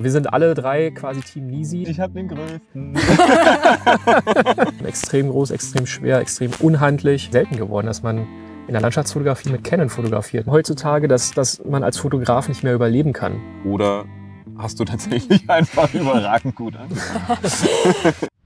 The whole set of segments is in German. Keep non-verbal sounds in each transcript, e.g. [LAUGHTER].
Wir sind alle drei quasi Team Nisi. Ich habe den größten. [LAUGHS] extrem groß, extrem schwer, extrem unhandlich. Selten geworden, dass man in der Landschaftsfotografie mit Canon fotografiert. Heutzutage, dass, dass man als Fotograf nicht mehr überleben kann. Oder hast du tatsächlich [LAUGHS] einfach überragend gut angefangen? [LAUGHS]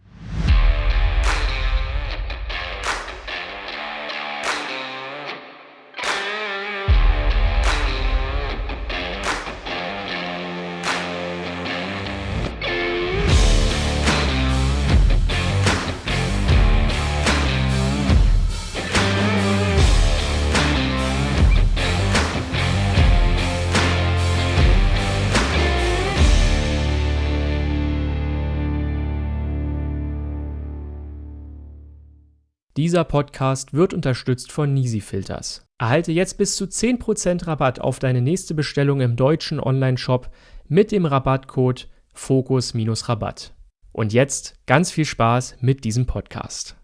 Dieser Podcast wird unterstützt von Nisi Filters. Erhalte jetzt bis zu 10% Rabatt auf deine nächste Bestellung im deutschen Onlineshop mit dem Rabattcode Fokus-Rabatt. Und jetzt ganz viel Spaß mit diesem Podcast.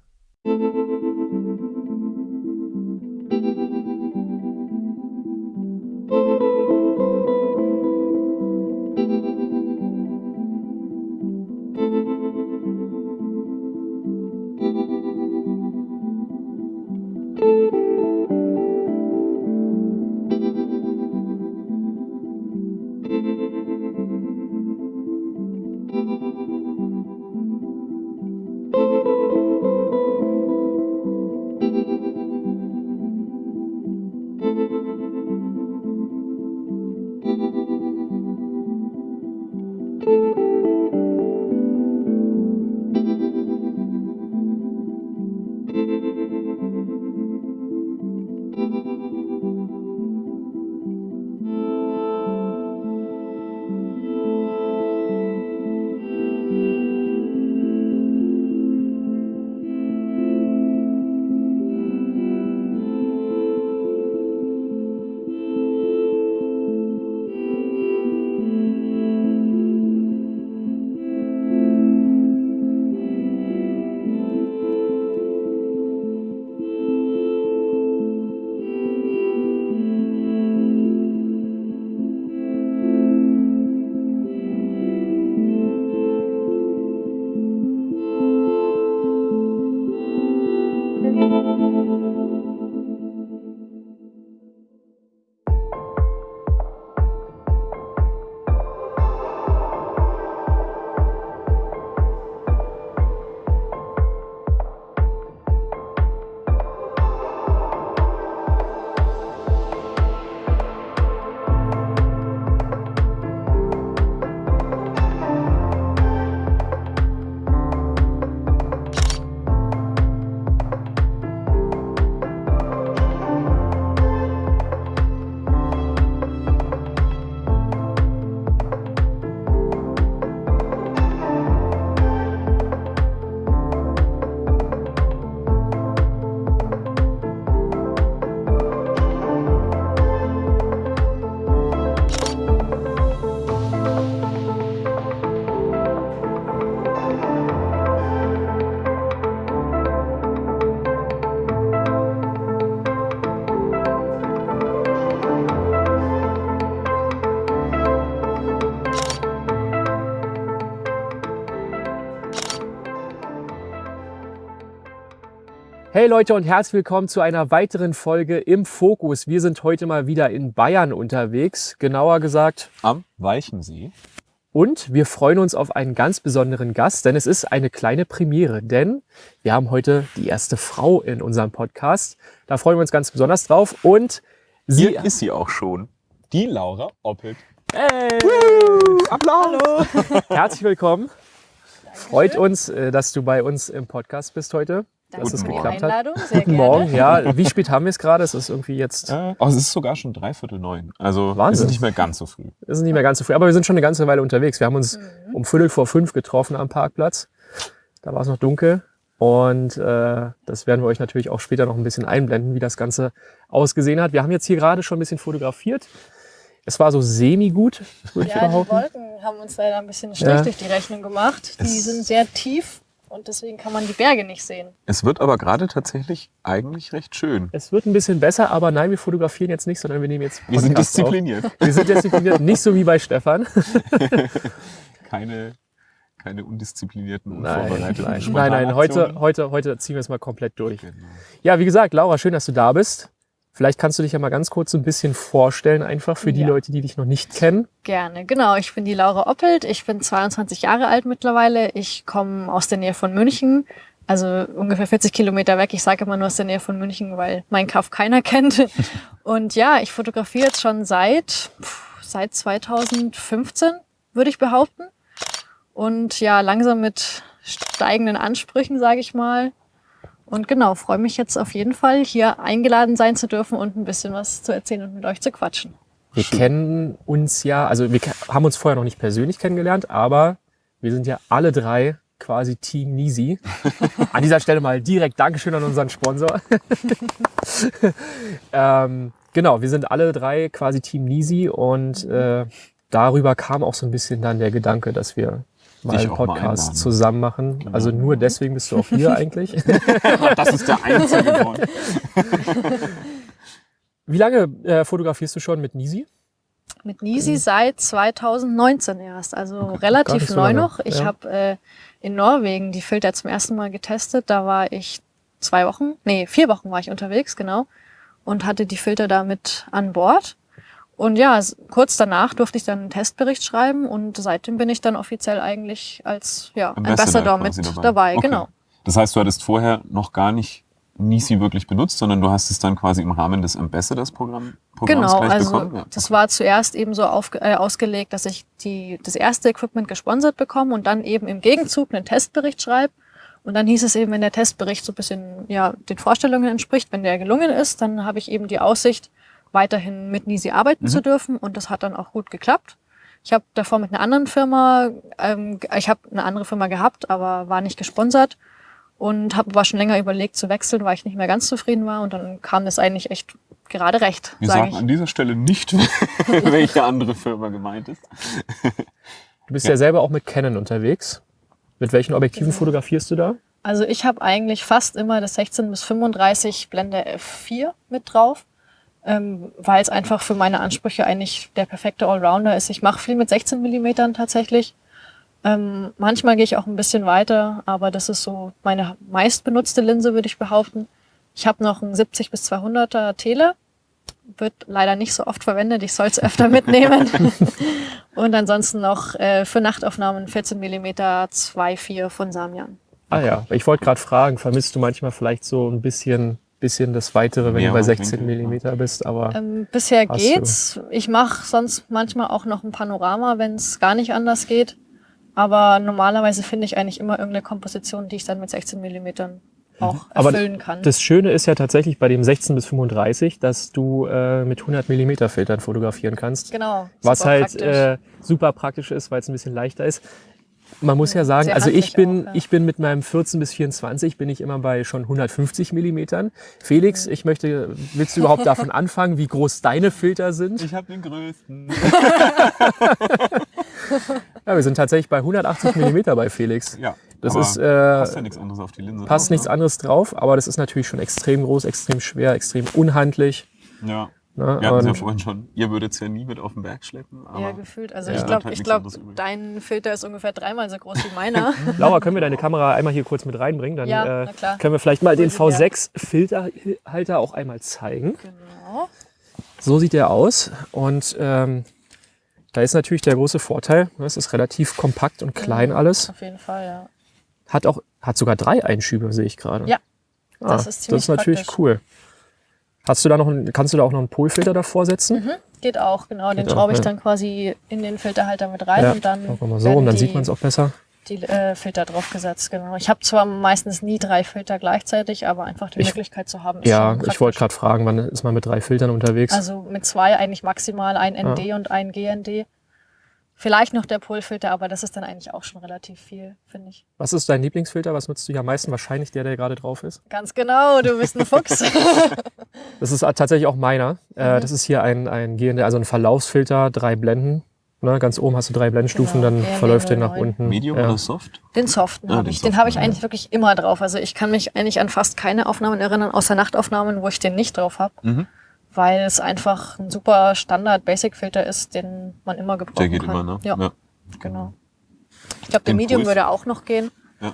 Hey Leute und herzlich willkommen zu einer weiteren Folge im Fokus. Wir sind heute mal wieder in Bayern unterwegs, genauer gesagt am Weichensee. Und wir freuen uns auf einen ganz besonderen Gast, denn es ist eine kleine Premiere, denn wir haben heute die erste Frau in unserem Podcast. Da freuen wir uns ganz besonders drauf und sie Hier ist sie auch schon, die Laura Oppelt. Hey! Woo! Applaus! Hallo! Herzlich willkommen. Dankeschön. Freut uns, äh, dass du bei uns im Podcast bist heute. Danke dass es geklappt Einladung. hat. Sehr Guten Morgen, ja. Wie spät haben wir es gerade? Es ist irgendwie jetzt. Äh, oh, es ist sogar schon dreiviertel neun. Also Wahnsinn. ist nicht mehr ganz so früh. Es ist nicht mehr ganz so früh. Aber wir sind schon eine ganze Weile unterwegs. Wir haben uns mhm. um Viertel vor fünf getroffen am Parkplatz. Da war es noch dunkel. Und äh, das werden wir euch natürlich auch später noch ein bisschen einblenden, wie das Ganze ausgesehen hat. Wir haben jetzt hier gerade schon ein bisschen fotografiert. Es war so semi-gut, würde ja, ich behaupten. Die Wolken haben uns leider ein bisschen Strich ja. durch die Rechnung gemacht. Die es sind sehr tief und deswegen kann man die Berge nicht sehen. Es wird aber gerade tatsächlich eigentlich recht schön. Es wird ein bisschen besser, aber nein, wir fotografieren jetzt nicht, sondern wir nehmen jetzt Wir sind diszipliniert. Auf. Wir sind diszipliniert, nicht so wie bei Stefan. [LAUGHS] Keine, keine undisziplinierten, unvorbereiteten nein, nein, nein, heute, heute, heute ziehen wir es mal komplett durch. Genau. Ja, wie gesagt, Laura, schön, dass du da bist. Vielleicht kannst du dich ja mal ganz kurz so ein bisschen vorstellen, einfach für die Ja. Leute, die dich noch nicht kennen. Gerne, genau. Ich bin die Laura Oppelt. Ich bin 22 Jahre alt mittlerweile. Ich komme aus der Nähe von München, also ungefähr 40 Kilometer weg. Ich sage immer nur aus der Nähe von München, weil mein Kaff keiner [LAUGHS] kennt. Und ja, ich fotografiere jetzt schon seit, seit 2015, würde ich behaupten. Und ja, langsam mit steigenden Ansprüchen, sage ich mal. Und genau, freue mich jetzt auf jeden Fall, hier eingeladen sein zu dürfen und ein bisschen was zu erzählen und mit euch zu quatschen. Wir kennen uns ja, also wir haben uns vorher noch nicht persönlich kennengelernt, aber wir sind ja alle drei quasi Team Nisi. [LAUGHS] An dieser Stelle mal direkt Dankeschön an unseren Sponsor. [LAUGHS] ähm, genau, wir sind alle drei quasi Team Nisi und äh, darüber kam auch so ein bisschen dann der Gedanke, dass wir mal einen mal Podcast einladen. zusammen machen. Genau. Also nur deswegen bist du auch hier eigentlich. [LAUGHS] Das ist der einzige Grund. [LAUGHS] Wie lange äh, fotografierst du schon mit Nisi? Mit Nisi seit 2019 erst, also gar relativ nicht so neu lange, noch. Ich ja. habe äh, in Norwegen die Filter zum ersten Mal getestet. Da war ich zwei Wochen, nee, vier Wochen war ich unterwegs, genau, und hatte die Filter da mit an Bord. Und ja, kurz danach durfte ich dann einen Testbericht schreiben und seitdem bin ich dann offiziell eigentlich als ja, Ambassador, mit quasi dabei, Okay. genau. Das heißt, du hattest vorher noch gar nicht Nisi wirklich benutzt, sondern du hast es dann quasi im Rahmen des Ambassadors-Programms Genau, gleich also bekommen? Ja. das war zuerst eben so aufge äh, ausgelegt, dass ich die, das erste Equipment gesponsert bekomme und dann eben im Gegenzug einen Testbericht schreibe. Und dann hieß es eben, wenn der Testbericht so ein bisschen ja, den Vorstellungen entspricht, wenn der gelungen ist, dann habe ich eben die Aussicht, weiterhin mit Nisi arbeiten Mhm. zu dürfen. Und das hat dann auch gut geklappt. Ich habe davor mit einer anderen Firma, ähm, ich habe eine andere Firma gehabt, aber war nicht gesponsert und habe aber schon länger überlegt zu wechseln, weil ich nicht mehr ganz zufrieden war. Und dann kam das eigentlich echt gerade recht, Wir sage sagen ich. an dieser Stelle nicht, [LAUGHS] welche andere Firma gemeint ist. Du bist ja, selber auch mit Canon unterwegs. Mit welchen Objektiven Genau. fotografierst du da? Also ich habe eigentlich fast immer das 16 bis 35 Blende F4 mit drauf, ähm, weil es einfach für meine Ansprüche eigentlich der perfekte Allrounder ist. Ich mache viel mit 16 Millimetern tatsächlich. Ähm, manchmal gehe ich auch ein bisschen weiter, aber das ist so meine meistbenutzte Linse, würde ich behaupten. Ich habe noch einen 70 bis 200er Tele, wird leider nicht so oft verwendet. Ich soll es öfter [LAUGHS] mitnehmen. [LAUGHS] Und ansonsten noch äh, für Nachtaufnahmen 14 Millimeter 2.4 von Samyang. Ah ja, ich wollte gerade fragen, vermisst du manchmal vielleicht so ein bisschen, bisschen das Weitere, wenn Mehr du bei Weitwinkel, 16 ja. Millimeter bist, aber Ähm, bisher geht's. Ich mache sonst manchmal auch noch ein Panorama, wenn es gar nicht anders geht. Aber normalerweise finde ich eigentlich immer irgendeine Komposition, die ich dann mit 16 Millimetern auch Aber erfüllen kann. das Schöne ist ja tatsächlich bei dem 16 bis 35, dass du äh, mit 100 Millimeter Filtern fotografieren kannst. genau. was halt praktisch. äh, super praktisch ist, weil es ein bisschen leichter ist. Man muss ja sagen, sehr also ich bin, auch, ja. ich bin mit meinem 14 bis 24 bin ich immer bei schon 150 Millimetern. Felix, Mhm. ich möchte, willst du überhaupt davon anfangen, wie groß deine Filter sind? Ich habe den größten. [LAUGHS] [LAUGHS] Ja, wir sind tatsächlich bei 180 Millimeter bei Felix. Ja, Das aber ist, äh, passt ja nichts anderes auf die Linse. passt drauf, nichts ne? anderes drauf, aber das ist natürlich schon extrem groß, extrem schwer, extrem unhandlich. Ja. Ne? Wir hatten es ja vorhin schon. Ihr würdet es ja nie mit auf den Berg schleppen. Aber ja, gefühlt. Also Ja. ich glaube, halt glaub, dein Filter ist ungefähr dreimal so groß wie meiner. [LAUGHS] [LAUGHS] Laura, können wir deine Kamera einmal hier kurz mit reinbringen? Dann Ja, äh, na klar. können wir vielleicht mal den Hol sie her. V6-Filterhalter auch einmal zeigen. genau. So sieht der aus. Und ähm, da ist natürlich der große Vorteil, ne, es ist relativ kompakt und klein alles. Auf jeden Fall, ja. Hat auch, hat sogar drei Einschübe, sehe ich gerade. Ja, ah, das ist ziemlich Das ist natürlich praktisch. cool. Hast du da noch einen, kannst du da auch noch einen Polfilter davor setzen? Mhm, geht auch, genau. Den Geht auch, schraube ich ja. dann quasi in den Filterhalter mit rein Ja, und dann machen wir mal so, und dann die, sieht man es auch besser. die äh, Filter draufgesetzt, genau. Ich habe zwar meistens nie drei Filter gleichzeitig, aber einfach die Ich- Möglichkeit zu haben, ist Ja, schon ich wollte gerade fragen, wann ist man mit drei Filtern unterwegs? Also mit zwei eigentlich maximal ein ND und ein GND. Vielleicht noch der Polfilter, aber das ist dann eigentlich auch schon relativ viel, finde ich. Was ist dein Lieblingsfilter? Was nutzt du hier am meisten? Wahrscheinlich der, der gerade drauf ist. Ganz genau, du bist ein Fuchs. [LAUGHS] Das ist tatsächlich auch meiner. Mhm. Äh, das ist hier ein, ein GND, also ein Verlaufsfilter, drei Blenden. Ne, ganz oben hast du drei Blendstufen, Genau, dann RW verläuft der nach 09. unten. Medium ja. oder Soft? Den Soften Ah, habe ich. Den habe ich ja. eigentlich wirklich immer drauf. Also ich kann mich eigentlich an fast keine Aufnahmen erinnern, außer Nachtaufnahmen, wo ich den nicht drauf habe. Mhm. Weil es einfach ein super Standard-Basic-Filter ist, den man immer gebrauchen Der geht kann. immer, ne? Ja, genau. Ich glaube, der Den Medium würde auch noch gehen.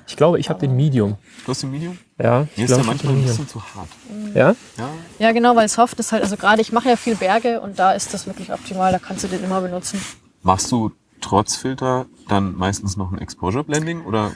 Ich glaube, ich habe den Medium. Du hast den Medium? Ja, ich Mir ist glaube, der ich hab manchmal ein bisschen zu hart. Ja? Ja, Ja, genau, weil Soft ist halt, also gerade ich mache ja viel Berge und da ist das wirklich optimal, da kannst du den immer benutzen. Machst du trotz Filter dann meistens noch ein Exposure Blending oder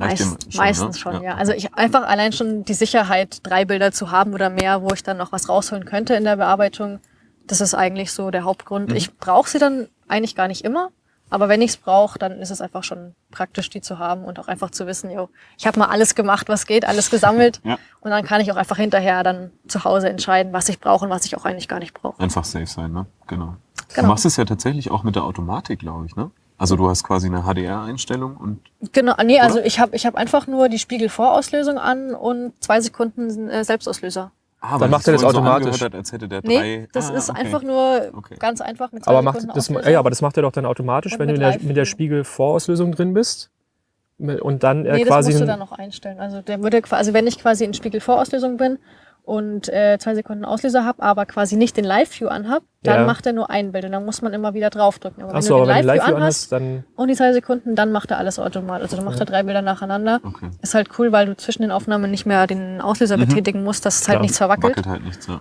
reicht dir Meist, meistens ne? schon, ja. Also ich einfach allein schon die Sicherheit, drei Bilder zu haben oder mehr, wo ich dann noch was rausholen könnte in der Bearbeitung, das ist eigentlich so der Hauptgrund. Mhm. Ich brauche sie dann eigentlich gar nicht immer, aber wenn ich es brauche, dann ist es einfach schon praktisch, die zu haben und auch einfach zu wissen, yo, ich habe mal alles gemacht, was geht, alles gesammelt Ja. und dann kann ich auch einfach hinterher dann zu Hause entscheiden, was ich brauche und was ich auch eigentlich gar nicht brauche. Einfach safe sein, ne? Genau. Du Genau. machst es ja tatsächlich auch mit der Automatik, glaube ich, ne? Also du hast quasi eine HDR-Einstellung und Genau, nee, also ich habe ich hab einfach nur die Spiegelvorauslösung an und zwei Sekunden äh, Selbstauslöser. ah, Dann macht er das automatisch. angehört hat, als hätte der Nee, drei. das ah, ist okay. einfach nur Okay. ganz einfach mit zwei Aber macht Sekunden das, ja, aber das macht er doch dann automatisch, Und wenn du mit in der, mit der Spiegelvorauslösung drin bist. Und dann äh, Nee, das quasi. musst du dann noch einstellen. Also der würde quasi, also wenn ich quasi in Spiegelvorauslösung bin und äh, zwei Sekunden Auslöser habe, aber quasi nicht den Live-View anhab, dann Ja. macht er nur ein Bild und dann muss man immer wieder draufdrücken. Aber wenn Achso, du aber den wenn du Live-View Live-View anhast dann. und die zwei Sekunden, dann macht er alles automatisch. Also dann macht er drei Bilder nacheinander. Okay. Ist halt cool, weil du zwischen den Aufnahmen nicht mehr den Auslöser betätigen musst, dass es halt nichts verwackelt. Wackelt halt nichts, ja.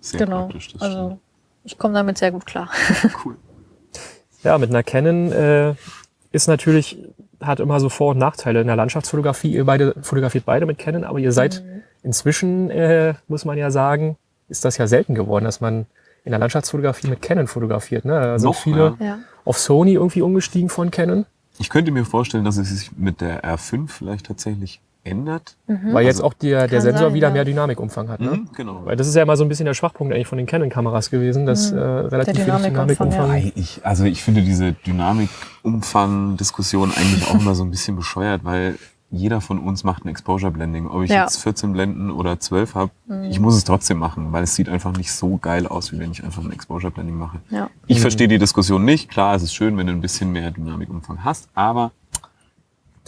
Sehr Genau. praktisch, das Also ich komme damit sehr gut klar. stimmt. [LAUGHS] Cool. Ja, mit einer Canon äh, ist natürlich, hat immer so Vor- und Nachteile in der Landschaftsfotografie. Ihr beide fotografiert beide mit Canon, aber ihr seid Mhm. Inzwischen, äh, muss man ja sagen, ist das ja selten geworden, dass man in der Landschaftsfotografie mit Canon fotografiert. Ne? Da sind Noch, viele Ja. auf Sony irgendwie umgestiegen von Canon, Ich könnte mir vorstellen, dass es sich mit der R5 vielleicht tatsächlich ändert. weil jetzt Also- auch der, der Sensor sein, wieder ja. mehr Dynamikumfang hat. Ne? Mhm, genau. Weil das ist ja immer so ein bisschen der Schwachpunkt eigentlich von den Canon-Kameras gewesen, dass äh, relativ viel Dynamikumfang, Dynamikumfang. Wobei ich, also ich finde diese Dynamikumfang-Diskussion eigentlich auch immer so ein bisschen bescheuert, weil jeder von uns macht ein Exposure-Blending. Ob ich Ja. jetzt 14 Blenden oder 12 habe, ich muss es trotzdem machen, weil es sieht einfach nicht so geil aus, wie wenn ich einfach ein Exposure-Blending mache. Ja. Ich verstehe die Diskussion nicht. Klar, es ist schön, wenn du ein bisschen mehr Dynamikumfang hast, aber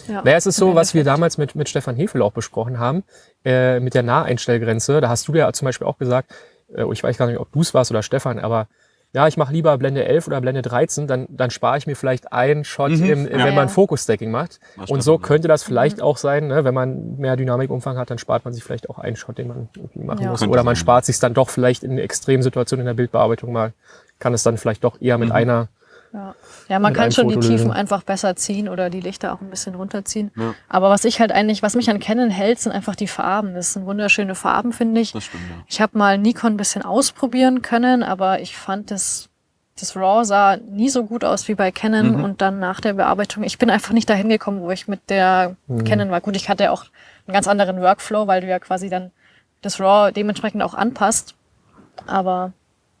Ja. Naja, es ist so, was wir damals mit, mit Stefan Hefel auch besprochen haben, äh, mit der Naheinstellgrenze. Da hast du ja zum Beispiel auch gesagt, äh, ich weiß gar nicht, ob du es warst oder Stefan, aber ja, ich mache lieber Blende 11 oder Blende 13, dann, dann spare ich mir vielleicht einen Shot, Mhm, im, ja. wenn man. Fokus-Stacking macht. Was Und so könnte das vielleicht Mhm. auch sein, ne? wenn man mehr Dynamikumfang hat, dann spart man sich vielleicht auch einen Shot, den man irgendwie machen Ja. muss. Könnte Oder man sein. spart sich dann doch vielleicht in Extremsituationen in der Bildbearbeitung mal, kann es dann vielleicht doch eher mit Mhm. einer Ja, ja man kann schon die. Tiefen einfach besser ziehen oder die Lichter auch ein bisschen runterziehen. Ja. Aber was ich halt eigentlich, was mich an Canon hält, sind einfach die Farben. Das sind wunderschöne Farben, finde ich. das stimmt ja. Ich habe mal Nikon ein bisschen ausprobieren können, aber ich fand das, das RAW sah nie so gut aus wie bei Canon Mhm. und dann nach der Bearbeitung. Ich bin einfach nicht dahin gekommen, wo ich mit der Mhm. Canon war. Gut, ich hatte auch einen ganz anderen Workflow, weil du ja quasi dann das RAW dementsprechend auch anpasst. Aber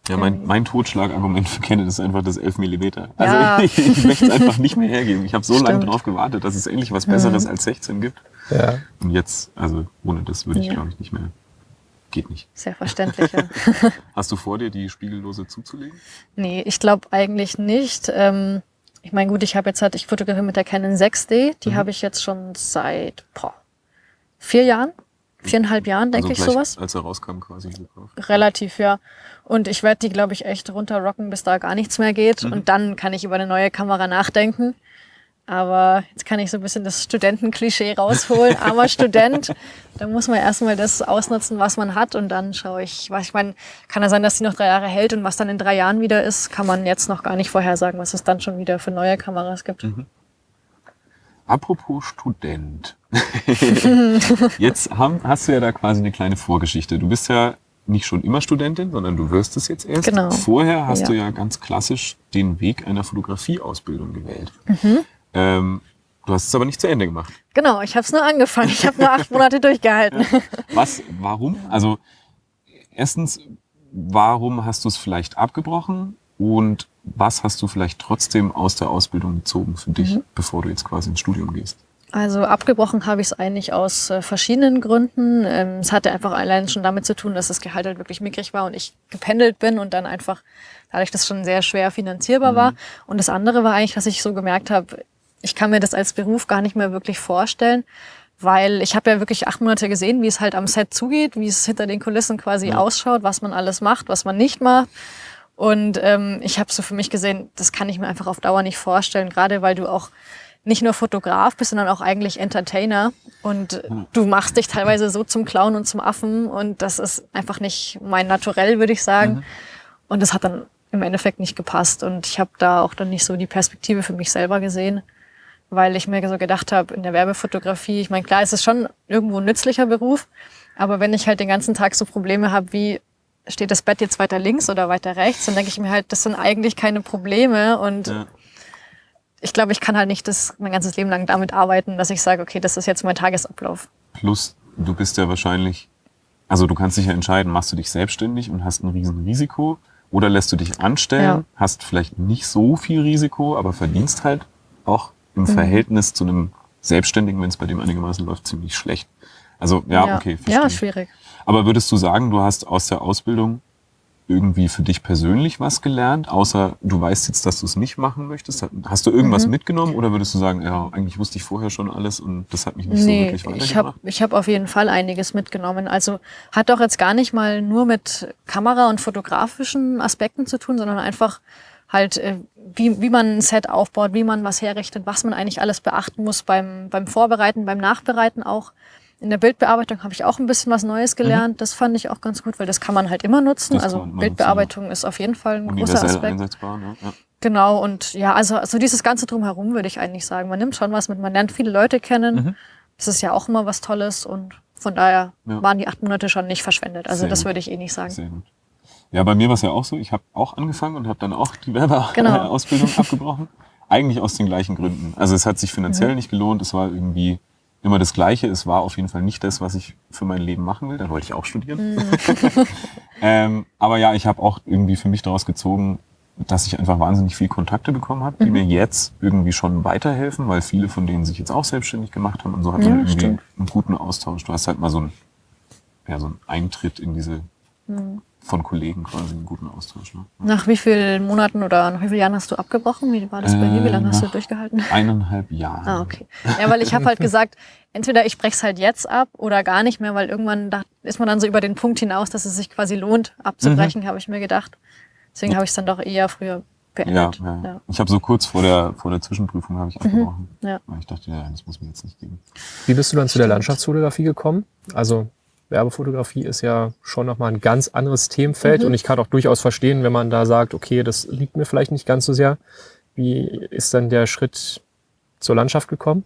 Ja, mein, mein Totschlagargument für Canon ist einfach das 11 mm. Also Ja. ich, ich möchte es einfach nicht mehr hergeben. Ich habe so lange Stimmt. Mhm. drauf gewartet, dass es endlich was Besseres als 16 gibt. ja, Und jetzt, also ohne das würde ich Ja. glaube ich nicht mehr. Geht nicht. sehr verständlich. ja. [LAUGHS] [LAUGHS] Hast du vor dir, die Spiegellose zuzulegen? Nee, ich glaube eigentlich nicht. Ähm, ich meine, gut, ich habe jetzt halt, ich fotografiere mit der Canon 6D, die Mhm. habe ich jetzt schon seit boah, vier Jahren, viereinhalb Jahren, denke ich also gleich, sowas. Als er rauskam quasi gekauft. Relativ, ja. Und ich werde die, glaube ich, echt runterrocken, bis da gar nichts mehr geht. Mhm. Und dann kann ich über eine neue Kamera nachdenken. Aber jetzt kann ich so ein bisschen das Studentenklischee rausholen. [LAUGHS] Armer Student, da muss man erstmal das ausnutzen, was man hat. Und dann schaue ich, was ich meine, kann ja sein, dass die noch drei Jahre hält und was dann in drei Jahren wieder ist, kann man jetzt noch gar nicht vorhersagen, was es dann schon wieder für neue Kameras gibt. Mhm. Apropos Student. [LAUGHS] jetzt haben, hast du ja da quasi eine kleine Vorgeschichte. Du bist ja nicht schon immer Studentin, sondern du wirst es jetzt erst. Genau. Vorher hast Ja. du ja ganz klassisch den Weg einer Fotografieausbildung gewählt. Mhm. Ähm, du hast es aber nicht zu Ende gemacht. Genau, ich habe es nur angefangen. Ich habe nur acht [LAUGHS] Monate durchgehalten. Was, warum? Also, erstens, warum hast du es vielleicht abgebrochen? Und was hast du vielleicht trotzdem aus der Ausbildung gezogen für dich, bevor du jetzt quasi ins Studium gehst? Also abgebrochen habe ich es eigentlich aus äh, verschiedenen Gründen. Ähm, es hatte einfach allein schon damit zu tun, dass das Gehalt halt wirklich mickrig war und ich gependelt bin und dann einfach dadurch das schon sehr schwer finanzierbar Mhm. war. Und das andere war eigentlich, dass ich so gemerkt habe, ich kann mir das als Beruf gar nicht mehr wirklich vorstellen, weil ich habe ja wirklich acht Monate gesehen, wie es halt am Set zugeht, wie es hinter den Kulissen quasi Ja. ausschaut, was man alles macht, was man nicht macht. Und ähm, ich habe so für mich gesehen, das kann ich mir einfach auf Dauer nicht vorstellen, gerade weil du auch nicht nur Fotograf bist, sondern auch eigentlich Entertainer. Und du machst dich teilweise so zum Clown und zum Affen. Und das ist einfach nicht mein Naturell, würde ich sagen. Und das hat dann im Endeffekt nicht gepasst. Und ich habe da auch dann nicht so die Perspektive für mich selber gesehen, weil ich mir so gedacht habe, in der Werbefotografie, ich meine, klar, es ist schon irgendwo ein nützlicher Beruf, aber wenn ich halt den ganzen Tag so Probleme habe, wie steht das Bett jetzt weiter links oder weiter rechts, dann denke ich mir halt, das sind eigentlich keine Probleme und Ja. Ich glaube, ich kann halt nicht das mein ganzes Leben lang damit arbeiten, dass ich sage, okay, das ist jetzt mein Tagesablauf. Plus, du bist ja wahrscheinlich, also du kannst dich ja entscheiden, machst du dich selbstständig und hast ein Riesenrisiko oder lässt du dich anstellen, Ja. hast vielleicht nicht so viel Risiko, aber verdienst halt auch im Mhm. Verhältnis zu einem Selbstständigen, wenn es bei dem einigermaßen läuft, ziemlich schlecht. Also ja, okay, verstehe. Ja, schwierig. Aber würdest du sagen, du hast aus der Ausbildung irgendwie für dich persönlich was gelernt, außer du weißt jetzt, dass du es nicht machen möchtest? Hast du irgendwas Mhm. mitgenommen oder würdest du sagen, ja, eigentlich wusste ich vorher schon alles und das hat mich nicht so Nee, wirklich ich habe weitergebracht? ich hab auf jeden Fall einiges mitgenommen. Also hat doch jetzt gar nicht mal nur mit Kamera- und fotografischen Aspekten zu tun, sondern einfach halt, äh, wie, wie man ein Set aufbaut, wie man was herrichtet, was man eigentlich alles beachten muss beim, beim Vorbereiten, beim Nachbereiten auch. In der Bildbearbeitung habe ich auch ein bisschen was Neues gelernt. Das fand ich auch ganz gut, weil das kann man halt immer nutzen. Mhm. Das also kann man Bildbearbeitung ist auf jeden Fall ein großer Aspekt. ne? Ja. Genau, und ja, also, also dieses ganze Drumherum würde ich eigentlich sagen. Man nimmt schon was mit, man lernt viele Leute kennen. Mhm. Das ist ja auch immer was Tolles und von daher Ja. waren die acht Monate schon nicht verschwendet. Also Sehr das würde ich eh nicht sagen. Sehr gut. Ja, bei mir war es ja auch so. Ich habe auch angefangen und habe dann auch die Werbeausbildung [LAUGHS] Genau. Abgebrochen. Eigentlich aus den gleichen Gründen. Also es hat sich finanziell Mhm. nicht gelohnt. Es war irgendwie immer das Gleiche. Es war auf jeden Fall nicht das, was ich für mein Leben machen will. Dann wollte ich auch studieren. Mhm. [LAUGHS] ähm, aber ja, ich habe auch irgendwie für mich daraus gezogen, dass ich einfach wahnsinnig viel Kontakte bekommen habe, die Mhm. mir jetzt irgendwie schon weiterhelfen, weil viele von denen sich jetzt auch selbstständig gemacht haben und so hat man Ja, irgendwie stimmt. einen guten Austausch. Du hast halt mal so einen, ja, so einen Eintritt in diese Mhm. Von Kollegen quasi einen guten Austausch. Ne? Nach wie vielen Monaten oder nach wie vielen Jahren hast du abgebrochen? Wie war das bei dir? Wie Äh, lange hast du nach- durchgehalten? [LAUGHS] Eineinhalb Jahre. Ah, okay. Ja, weil ich habe halt gesagt, entweder ich brech's halt jetzt ab oder gar nicht mehr, weil irgendwann da ist man dann so über den Punkt hinaus, dass es sich quasi lohnt, abzubrechen, Mhm. habe ich mir gedacht. Deswegen habe ich es dann doch eher früher Ja, beendet. ja. Ja. Ich habe so kurz vor der, vor der Zwischenprüfung habe ich abgebrochen. Ja. Weil ich dachte, ja, das muss mir jetzt nicht geben. Wie bist du dann zu der Landschaftsfotografie gekommen? Also Werbefotografie ist ja schon nochmal ein ganz anderes Themenfeld Mhm. und ich kann auch durchaus verstehen, wenn man da sagt, okay, das liegt mir vielleicht nicht ganz so sehr. Wie ist dann der Schritt zur Landschaft gekommen?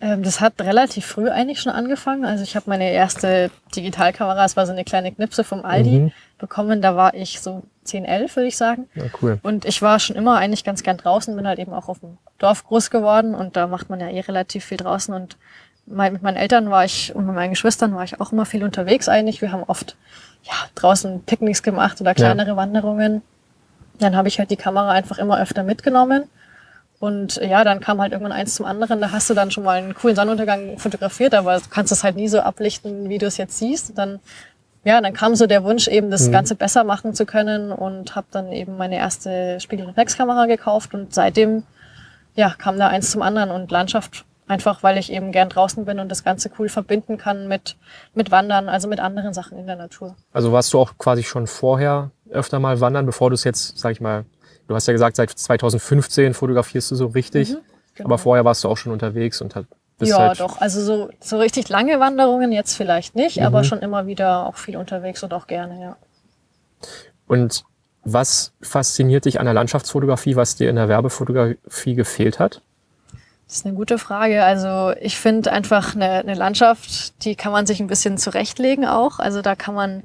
Ähm, das hat relativ früh eigentlich schon angefangen. Also ich habe meine erste Digitalkamera, es war so eine kleine Knipse vom Aldi, Mhm. bekommen. Da war ich so 10, 11, würde ich sagen. Ja, cool. Und ich war schon immer eigentlich ganz gern draußen, bin halt eben auch auf dem Dorf groß geworden und da macht man ja eh relativ viel draußen. Und mein, mit meinen Eltern war ich und mit meinen Geschwistern war ich auch immer viel unterwegs eigentlich. Wir haben oft ja, draußen Picknicks gemacht oder kleinere Wanderungen. Dann habe ich halt die Kamera einfach immer öfter mitgenommen. Und ja, dann kam halt irgendwann eins zum anderen. Da hast du dann schon mal einen coolen Sonnenuntergang fotografiert, aber du kannst es halt nie so ablichten, wie du es jetzt siehst. Dann, ja, dann kam so der Wunsch, eben das Mhm. Ganze besser machen zu können und habe dann eben meine erste Spiegelreflexkamera gekauft und seitdem ja, kam da eins zum anderen und Landschaft einfach, weil ich eben gern draußen bin und das Ganze cool verbinden kann mit, mit Wandern, also mit anderen Sachen in der Natur. Also warst du auch quasi schon vorher öfter mal wandern, bevor du es jetzt, sag ich mal, du hast ja gesagt, seit 2015 fotografierst du so richtig, Genau. aber vorher warst du auch schon unterwegs und hat, bist ja, halt, doch. Also so, so richtig lange Wanderungen jetzt vielleicht nicht, Mhm. aber schon immer wieder auch viel unterwegs und auch gerne, ja. Und was fasziniert dich an der Landschaftsfotografie, was dir in der Werbefotografie gefehlt hat? Das ist eine gute Frage. Also ich finde einfach eine, eine Landschaft, die kann man sich ein bisschen zurechtlegen auch. Also da kann man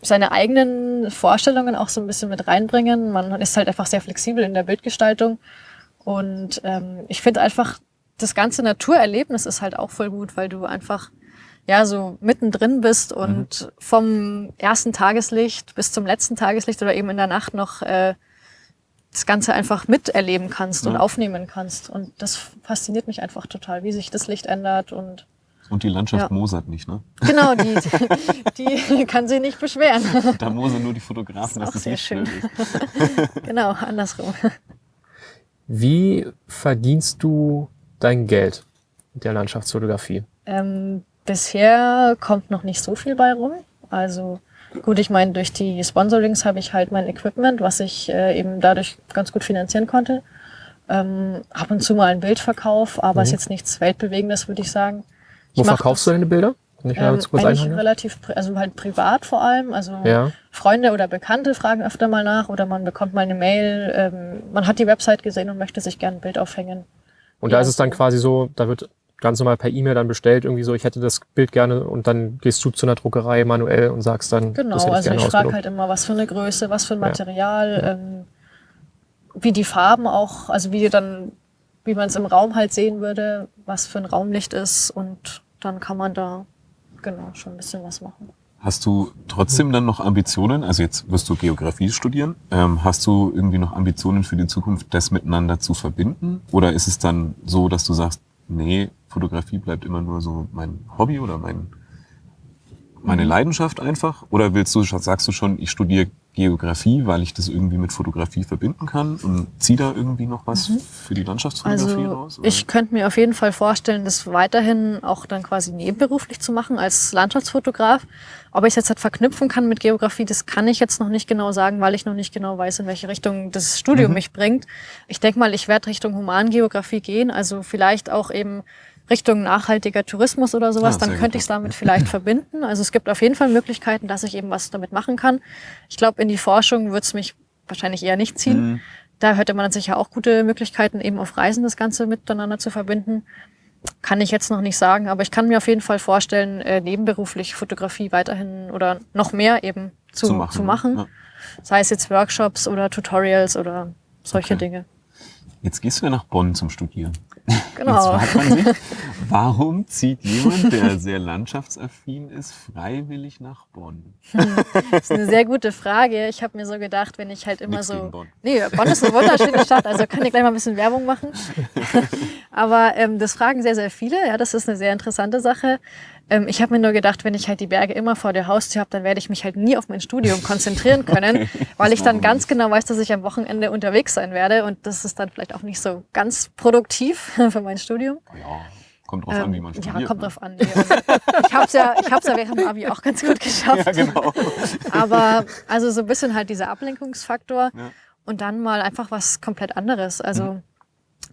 seine eigenen Vorstellungen auch so ein bisschen mit reinbringen. Man ist halt einfach sehr flexibel in der Bildgestaltung. Und ähm, ich finde einfach, das ganze Naturerlebnis ist halt auch voll gut, weil du einfach ja so mittendrin bist und vom ersten Tageslicht bis zum letzten Tageslicht oder eben in der Nacht noch äh, das Ganze einfach miterleben kannst und Ja. aufnehmen kannst. Und das fasziniert mich einfach total, wie sich das Licht ändert und Und die Landschaft Ja. Mosert nicht, ne? genau, die, [LAUGHS] die kann sich nicht beschweren. Da Mosern nur die Fotografen, Das dass ist auch das sehr Licht schön. ist. [LAUGHS] genau, andersrum. Wie verdienst du dein Geld mit der Landschaftsfotografie? Ähm, bisher kommt noch nicht so viel bei rum. Also gut, ich meine, durch die Sponsorings habe ich halt mein Equipment, was ich äh, eben dadurch ganz gut finanzieren konnte. Ähm, ab und zu mal ein Bildverkauf, aber Mhm. ist jetzt nichts Weltbewegendes, würde ich sagen. Ich Wo verkaufst das, du deine Bilder? Ich Ähm, kurz eigentlich einhaken? relativ, also halt privat vor allem. Also Ja. Freunde oder Bekannte fragen öfter mal nach oder man bekommt mal eine Mail. Ähm, man hat die Website gesehen und möchte sich gerne ein Bild aufhängen. Und da ist es dann quasi so, da wird ganz normal per E-Mail dann bestellt, irgendwie so, ich hätte das Bild gerne und dann gehst du zu einer Druckerei manuell und sagst dann, Genau, das hätte ich also gerne ich frage halt immer, was für eine Größe, was für ein Ja. Material, ähm, wie die Farben auch, also wie dann, wie man es im Raum halt sehen würde, was für ein Raumlicht ist und dann kann man da genau schon ein bisschen was machen. Hast du trotzdem dann noch Ambitionen? Also jetzt wirst du Geografie studieren. Ähm, hast du irgendwie noch Ambitionen für die Zukunft, das miteinander zu verbinden? Oder ist es dann so, dass du sagst, nee, Fotografie bleibt immer nur so mein Hobby oder mein, meine Leidenschaft einfach? Oder willst du, sagst du schon, ich studiere Geografie, weil ich das irgendwie mit Fotografie verbinden kann und zieh da irgendwie noch was für die Landschaftsfotografie Also raus? oder? ich könnte mir auf jeden Fall vorstellen, das weiterhin auch dann quasi nebenberuflich zu machen als Landschaftsfotograf. Ob ich es jetzt halt verknüpfen kann mit Geografie, das kann ich jetzt noch nicht genau sagen, weil ich noch nicht genau weiß, in welche Richtung das Studium Mhm. mich bringt. Ich denke mal, ich werde Richtung Humangeografie gehen, also vielleicht auch eben Richtung nachhaltiger Tourismus oder sowas, Ah, dann könnte ich es damit vielleicht verbinden. Also es gibt auf jeden Fall Möglichkeiten, dass ich eben was damit machen kann. Ich glaube, in die Forschung wird es mich wahrscheinlich eher nicht ziehen. Mhm. Da hätte man sicher auch gute Möglichkeiten, eben auf Reisen das Ganze miteinander zu verbinden. Kann ich jetzt noch nicht sagen, aber ich kann mir auf jeden Fall vorstellen, äh, nebenberuflich Fotografie weiterhin oder noch mehr eben zu, zu machen. machen. Ja. Sei es jetzt Workshops oder Tutorials oder solche Okay. Dinge. Jetzt gehst du ja nach Bonn zum Studieren. Genau. Jetzt fragt man sich, [LAUGHS] warum zieht jemand, der sehr landschaftsaffin ist, freiwillig nach Bonn? Das ist eine sehr gute Frage. Ich habe mir so gedacht, wenn ich halt immer Nix so. Bonn. Nee, Bonn ist eine wunderschöne Stadt, also kann ich gleich mal ein bisschen Werbung machen. [LAUGHS] Aber ähm, das fragen sehr, sehr viele. Ja, das ist eine sehr interessante Sache. Ähm, ich habe mir nur gedacht, wenn ich halt die Berge immer vor der Haustür habe, dann werde ich mich halt nie auf mein Studium [LAUGHS] konzentrieren können, weil ich dann ganz genau weiß, dass ich am Wochenende unterwegs sein werde. Und das ist dann vielleicht auch nicht so ganz produktiv [LAUGHS] für mein Studium. Ja, kommt drauf an, wie man studiert. Ähm, ja, kommt ne? drauf an. Ich habe es ja, ich hab's ja während dem Abi auch ganz gut [LAUGHS] geschafft. Ja, genau. Aber also so ein bisschen halt dieser Ablenkungsfaktor Ja. und dann mal einfach was komplett anderes. Also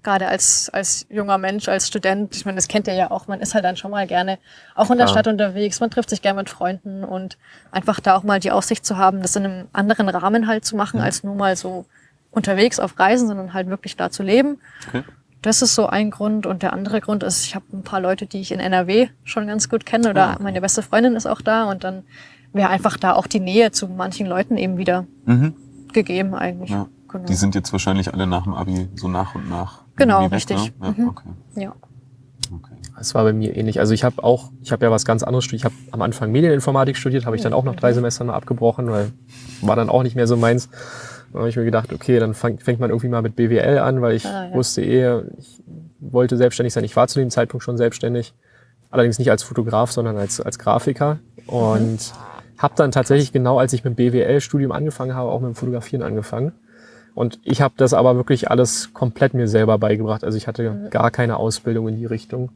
gerade als, als junger Mensch, als Student, ich meine, das kennt ihr ja auch, man ist halt dann schon mal gerne auch in der Klar. Stadt unterwegs, man trifft sich gerne mit Freunden und einfach da auch mal die Aussicht zu haben, das in einem anderen Rahmen halt zu machen, als nur mal so unterwegs auf Reisen, sondern halt wirklich da zu leben. Okay. Das ist so ein Grund. Und der andere Grund ist, ich habe ein paar Leute, die ich in NRW schon ganz gut kenne oder okay. meine beste Freundin ist auch da und dann wäre einfach da auch die Nähe zu manchen Leuten eben wieder Mhm. gegeben eigentlich. Ja. Genau. Die sind jetzt wahrscheinlich alle nach dem Abi so nach und nach. Genau, irgendwie richtig. Ne? Ja, Mhm. okay. ja. okay. Es war bei mir ähnlich. Also ich habe auch, ich habe ja was ganz anderes studiert. Ich habe am Anfang Medieninformatik studiert, habe ich dann auch nach drei Semestern mal abgebrochen, weil war dann auch nicht mehr so meins. Dann habe ich mir gedacht, okay, dann fang, fängt man irgendwie mal mit BWL an, weil ich Ah, ja. wusste eh, ich wollte selbstständig sein. Ich war zu dem Zeitpunkt schon selbstständig. Allerdings nicht als Fotograf, sondern als, als Grafiker. Und Mhm. habe dann tatsächlich genau, als ich mit dem BWL-Studium angefangen habe, auch mit dem Fotografieren angefangen. Und ich habe das aber wirklich alles komplett mir selber beigebracht. Also ich hatte gar keine Ausbildung in die Richtung.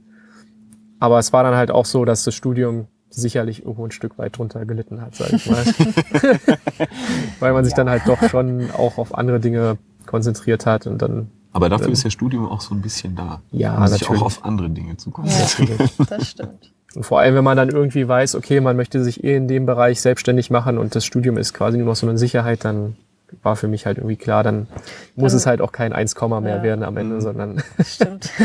Aber es war dann halt auch so, dass das Studium sicherlich irgendwo ein Stück weit drunter gelitten hat, sag ich mal. [LAUGHS] Weil man sich dann halt doch schon auch auf andere Dinge konzentriert hat und dann, Aber dafür Ähm. ist ja Studium auch so ein bisschen da. Ja, um sich natürlich. auch auf andere Dinge zu ja, [LAUGHS] konzentrieren. das stimmt. und vor allem, wenn man dann irgendwie weiß, okay, man möchte sich eh in dem Bereich selbstständig machen und das Studium ist quasi nur noch so eine Sicherheit, dann war für mich halt irgendwie klar, dann muss Dann- es halt auch kein 1, mehr Ja. werden am Ende, Mhm. sondern Das [LAUGHS] [LAUGHS] stimmt. [LAUGHS]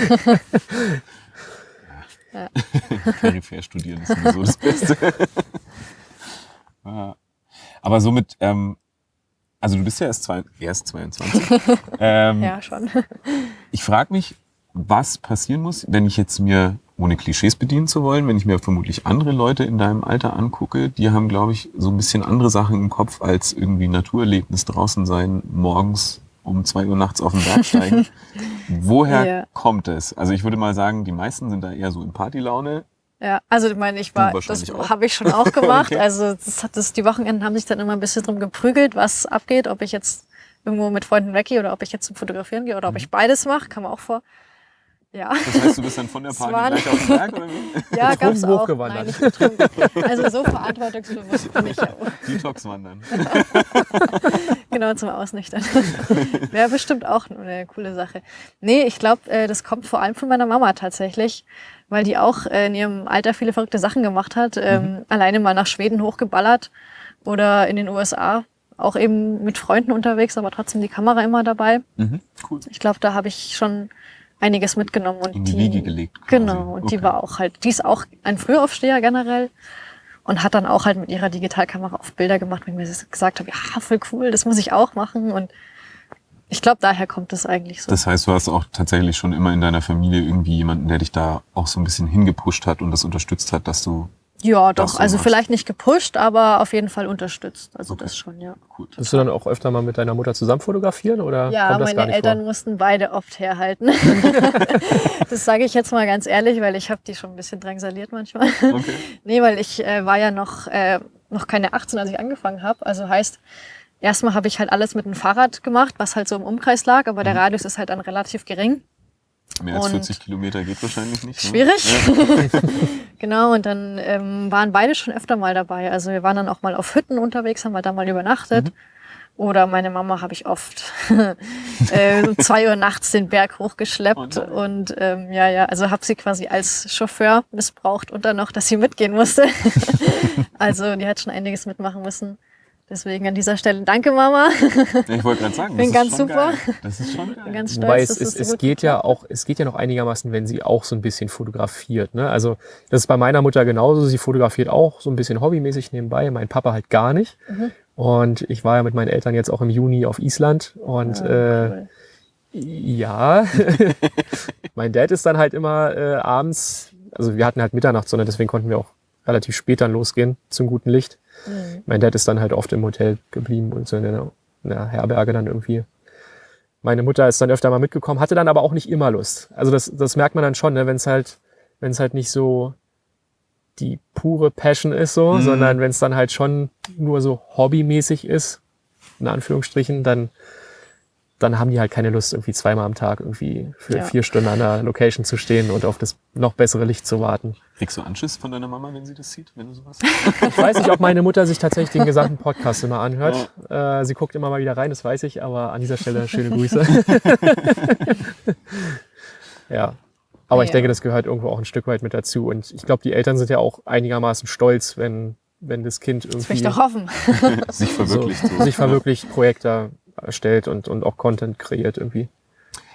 Peripher studieren ist sowieso das Beste. Ja. Aber somit, ähm, also du bist ja erst, zwei, erst 22. ähm, ja, schon. Ich frage mich, was passieren muss, wenn ich jetzt mir, ohne Klischees bedienen zu wollen, wenn ich mir vermutlich andere Leute in deinem Alter angucke, die haben, glaube ich, so ein bisschen andere Sachen im Kopf als irgendwie Naturerlebnis draußen sein, morgens um zwei Uhr nachts auf den Berg steigen. [LAUGHS] Woher Ja. kommt es? Also ich würde mal sagen, die meisten sind da eher so in Partylaune. Ja, also ich meine, ich war, das habe ich schon auch gemacht. [LAUGHS] Okay. Also das hat das, die Wochenenden haben sich dann immer ein bisschen drum geprügelt, was abgeht, ob ich jetzt irgendwo mit Freunden weggehe oder ob ich jetzt zum Fotografieren gehe oder ob Mhm. ich beides mache, kam auch vor. Ja, Das heißt, du bist dann von der Es Party gleich auf den Berg oder wie? [LAUGHS] ja, Betrunken gab's auch. hochgewandert. Nein, nicht. Also so verantwortungsbewusst bin ich ja. Detox wandern. [LAUGHS] Genau, zum Ausnüchtern. [LAUGHS] Wäre bestimmt auch eine coole Sache. Nee, ich glaube, äh, das kommt vor allem von meiner Mama tatsächlich, weil die auch äh, in ihrem Alter viele verrückte Sachen gemacht hat. Ähm, Alleine mal nach Schweden hochgeballert oder in den USA. Auch eben mit Freunden unterwegs, aber trotzdem die Kamera immer dabei. Mhm, cool. Ich glaube, da habe ich schon einiges mitgenommen. Und In die Wiege gelegt quasi. Genau, und die Okay. war auch halt, die ist auch ein Frühaufsteher generell und hat dann auch halt mit ihrer Digitalkamera oft Bilder gemacht, wenn ich mir das gesagt habe, ja, voll cool, das muss ich auch machen. Und ich glaube, daher kommt es eigentlich so. Das heißt, du hast auch tatsächlich schon immer in deiner Familie irgendwie jemanden, der dich da auch so ein bisschen hingepusht hat und das unterstützt hat, dass du ja, doch. so Also machst. vielleicht nicht gepusht, aber auf jeden Fall unterstützt. Also Okay. das schon, ja. gut. Bist du dann auch öfter mal mit deiner Mutter zusammen fotografieren oder Ja, kommt das gar meine nicht Eltern vor? mussten beide oft herhalten. [LAUGHS] das sage ich jetzt mal ganz ehrlich, weil ich habe die schon ein bisschen drangsaliert manchmal. Okay. [LAUGHS] Nee, weil ich äh, war ja noch, äh, noch keine 18, als ich angefangen habe. Also heißt, erstmal habe ich halt alles mit dem Fahrrad gemacht, was halt so im Umkreis lag, aber der Mhm. Radius ist halt dann relativ gering. Mehr als Und- 40 Kilometer geht wahrscheinlich nicht. ne? Schwierig. [LAUGHS] genau, und dann ähm, waren beide schon öfter mal dabei. Also wir waren dann auch mal auf Hütten unterwegs, haben wir da mal übernachtet. Mhm. Oder meine Mama habe ich oft [LAUGHS] äh, um zwei Uhr nachts den Berg hochgeschleppt. Oh nein. und ähm, ja, ja, also habe sie quasi als Chauffeur missbraucht und dann noch, dass sie mitgehen musste. [LAUGHS] also die hat schon einiges mitmachen müssen. Deswegen an dieser Stelle danke Mama. Ja, ich wollte gerade sagen, Bin das ganz ist schon super. Geil. Das ist schon geil. Bin ganz stolz, Wobei es, es, so es geht ja auch, es geht ja noch einigermaßen, wenn sie auch so ein bisschen fotografiert. Ne? Also das ist bei meiner Mutter genauso. Sie fotografiert auch so ein bisschen hobbymäßig nebenbei. Mein Papa halt gar nicht. Mhm. Und ich war ja mit meinen Eltern jetzt auch im Juni auf Island und hat. äh, Cool. ja, [LAUGHS] mein Dad ist dann halt immer äh, abends, also wir hatten halt Mitternachtssonne, deswegen konnten wir auch relativ spät dann losgehen zum guten Licht. Mhm. Mein Dad ist dann halt oft im Hotel geblieben und so in der, in der Herberge dann irgendwie. Meine Mutter ist dann öfter mal mitgekommen, hatte dann aber auch nicht immer Lust. Also das, das merkt man dann schon, ne, wenn es halt, wenn es halt nicht so die pure Passion ist, so, Mhm. sondern wenn es dann halt schon nur so hobbymäßig ist, in Anführungsstrichen, dann, dann haben die halt keine Lust, irgendwie zweimal am Tag irgendwie für Ja. vier Stunden an der Location zu stehen und auf das noch bessere Licht zu warten. Kriegst du Anschiss von deiner Mama, wenn sie das sieht, wenn du sowas [LAUGHS] Ich weiß nicht, ob meine Mutter sich tatsächlich den gesamten Podcast immer anhört. Äh, sie guckt immer mal wieder rein, das weiß ich, aber an dieser Stelle schöne Grüße. [LAUGHS] ja. Aber ich Ja. denke, das gehört irgendwo auch ein Stück weit mit dazu. Und ich glaube, die Eltern sind ja auch einigermaßen stolz, wenn, wenn das Kind Das will ich irgendwie doch hoffen. [LAUGHS] sich verwirklicht. so, So, sich verwirklicht, Projekte erstellt und, und auch Content kreiert irgendwie.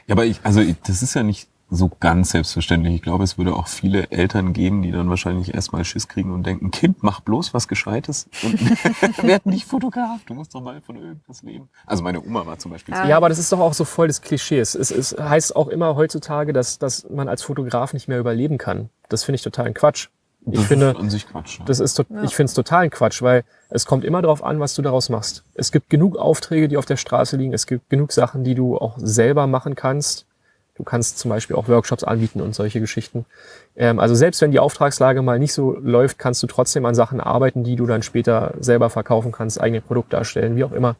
Ja, aber ich, also ich- das ist ja nicht so ganz selbstverständlich. Ich glaube, es würde auch viele Eltern geben, die dann wahrscheinlich erstmal Schiss kriegen und denken, Kind, mach bloß was Gescheites und [LAUGHS] werd nicht Fotograf. Du musst doch mal von irgendwas leben. Also meine Oma war zum Beispiel so. Ah. Ja, aber das ist doch auch so voll des Klischees. Es, es heißt auch immer heutzutage, dass, dass man als Fotograf nicht mehr überleben kann. Das finde ich totalen Quatsch. Ich Das finde, ist an sich Quatsch. ja. Das ist, to- Ja. ich finde es totalen Quatsch, weil es kommt immer darauf an, was du daraus machst. Es gibt genug Aufträge, die auf der Straße liegen. Es gibt genug Sachen, die du auch selber machen kannst. Du kannst zum Beispiel auch Workshops anbieten und solche Geschichten. Ähm, also selbst wenn die Auftragslage mal nicht so läuft, kannst du trotzdem an Sachen arbeiten, die du dann später selber verkaufen kannst, eigene Produkte erstellen, wie auch immer.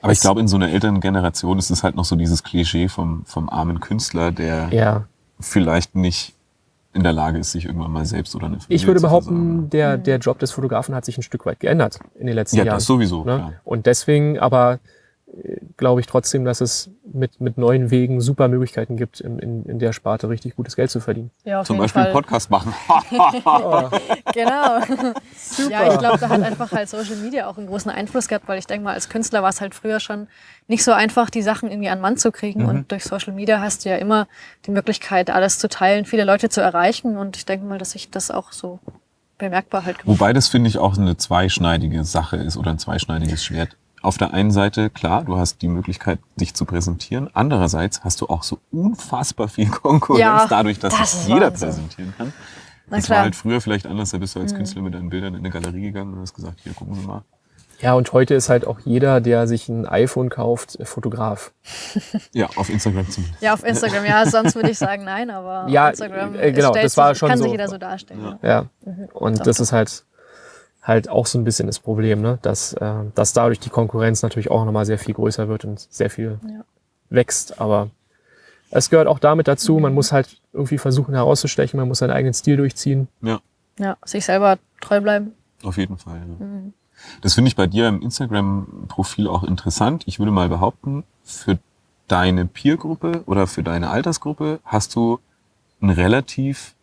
Aber ich glaube, in so einer älteren Generation ist es halt noch so dieses Klischee vom, vom armen Künstler, der Ja, vielleicht nicht in der Lage ist, sich irgendwann mal selbst oder eine Familie ich würde behaupten, der, der Job des Fotografen hat sich ein Stück weit geändert in den letzten Ja, Jahren. das sowieso. Ne? Und deswegen aber äh, glaube ich trotzdem, dass es mit, mit neuen Wegen super Möglichkeiten gibt, in, in, in der Sparte richtig gutes Geld zu verdienen. Ja, auf Zum jeden Beispiel Fall. Podcast machen. [LAUGHS] Oh, Genau. Ja, ich glaube, da hat einfach halt Social Media auch einen großen Einfluss gehabt, weil ich denke mal, als Künstler war es halt früher schon nicht so einfach, die Sachen irgendwie an den Mann zu kriegen. Mhm. Und durch Social Media hast du ja immer die Möglichkeit, alles zu teilen, viele Leute zu erreichen. Und ich denke mal, dass sich das auch so bemerkbar halt gemacht Wobei das, finde ich, auch eine zweischneidige Sache ist oder ein zweischneidiges Schwert. Auf der einen Seite, klar, du hast die Möglichkeit, dich zu präsentieren. Andererseits hast du auch so unfassbar viel [LAUGHS] Konkurrenz Ja, dadurch, dass das sich jeder Wahnsinn. präsentieren kann. Na das klar. Mhm. war halt früher vielleicht anders. Da bist du als Künstler mit deinen Bildern in eine Galerie gegangen und hast gesagt, hier, gucken Sie mal. Ja, und heute ist halt auch jeder, der sich ein iPhone kauft, Fotograf. [LAUGHS] Ja, auf Instagram zumindest. Ja, auf Instagram, ja, sonst würde ich sagen nein, aber Ja, auf Instagram äh, genau, das war schon kann so. sich jeder so darstellen. Ja. Ja. Mhm. Und Doch, das ist halt halt auch so ein bisschen das Problem, ne? dass, äh, dass dadurch die Konkurrenz natürlich auch nochmal sehr viel größer wird und sehr viel Ja. wächst. Aber es gehört auch damit dazu, man muss halt irgendwie versuchen herauszustechen, man muss seinen eigenen Stil durchziehen. Ja, ja, sich selber treu bleiben. auf jeden Fall. Ja. Mhm. Das finde ich bei dir im Instagram-Profil auch interessant. Ich würde mal behaupten, für deine Peer-Gruppe oder für deine Altersgruppe hast du ein relativ,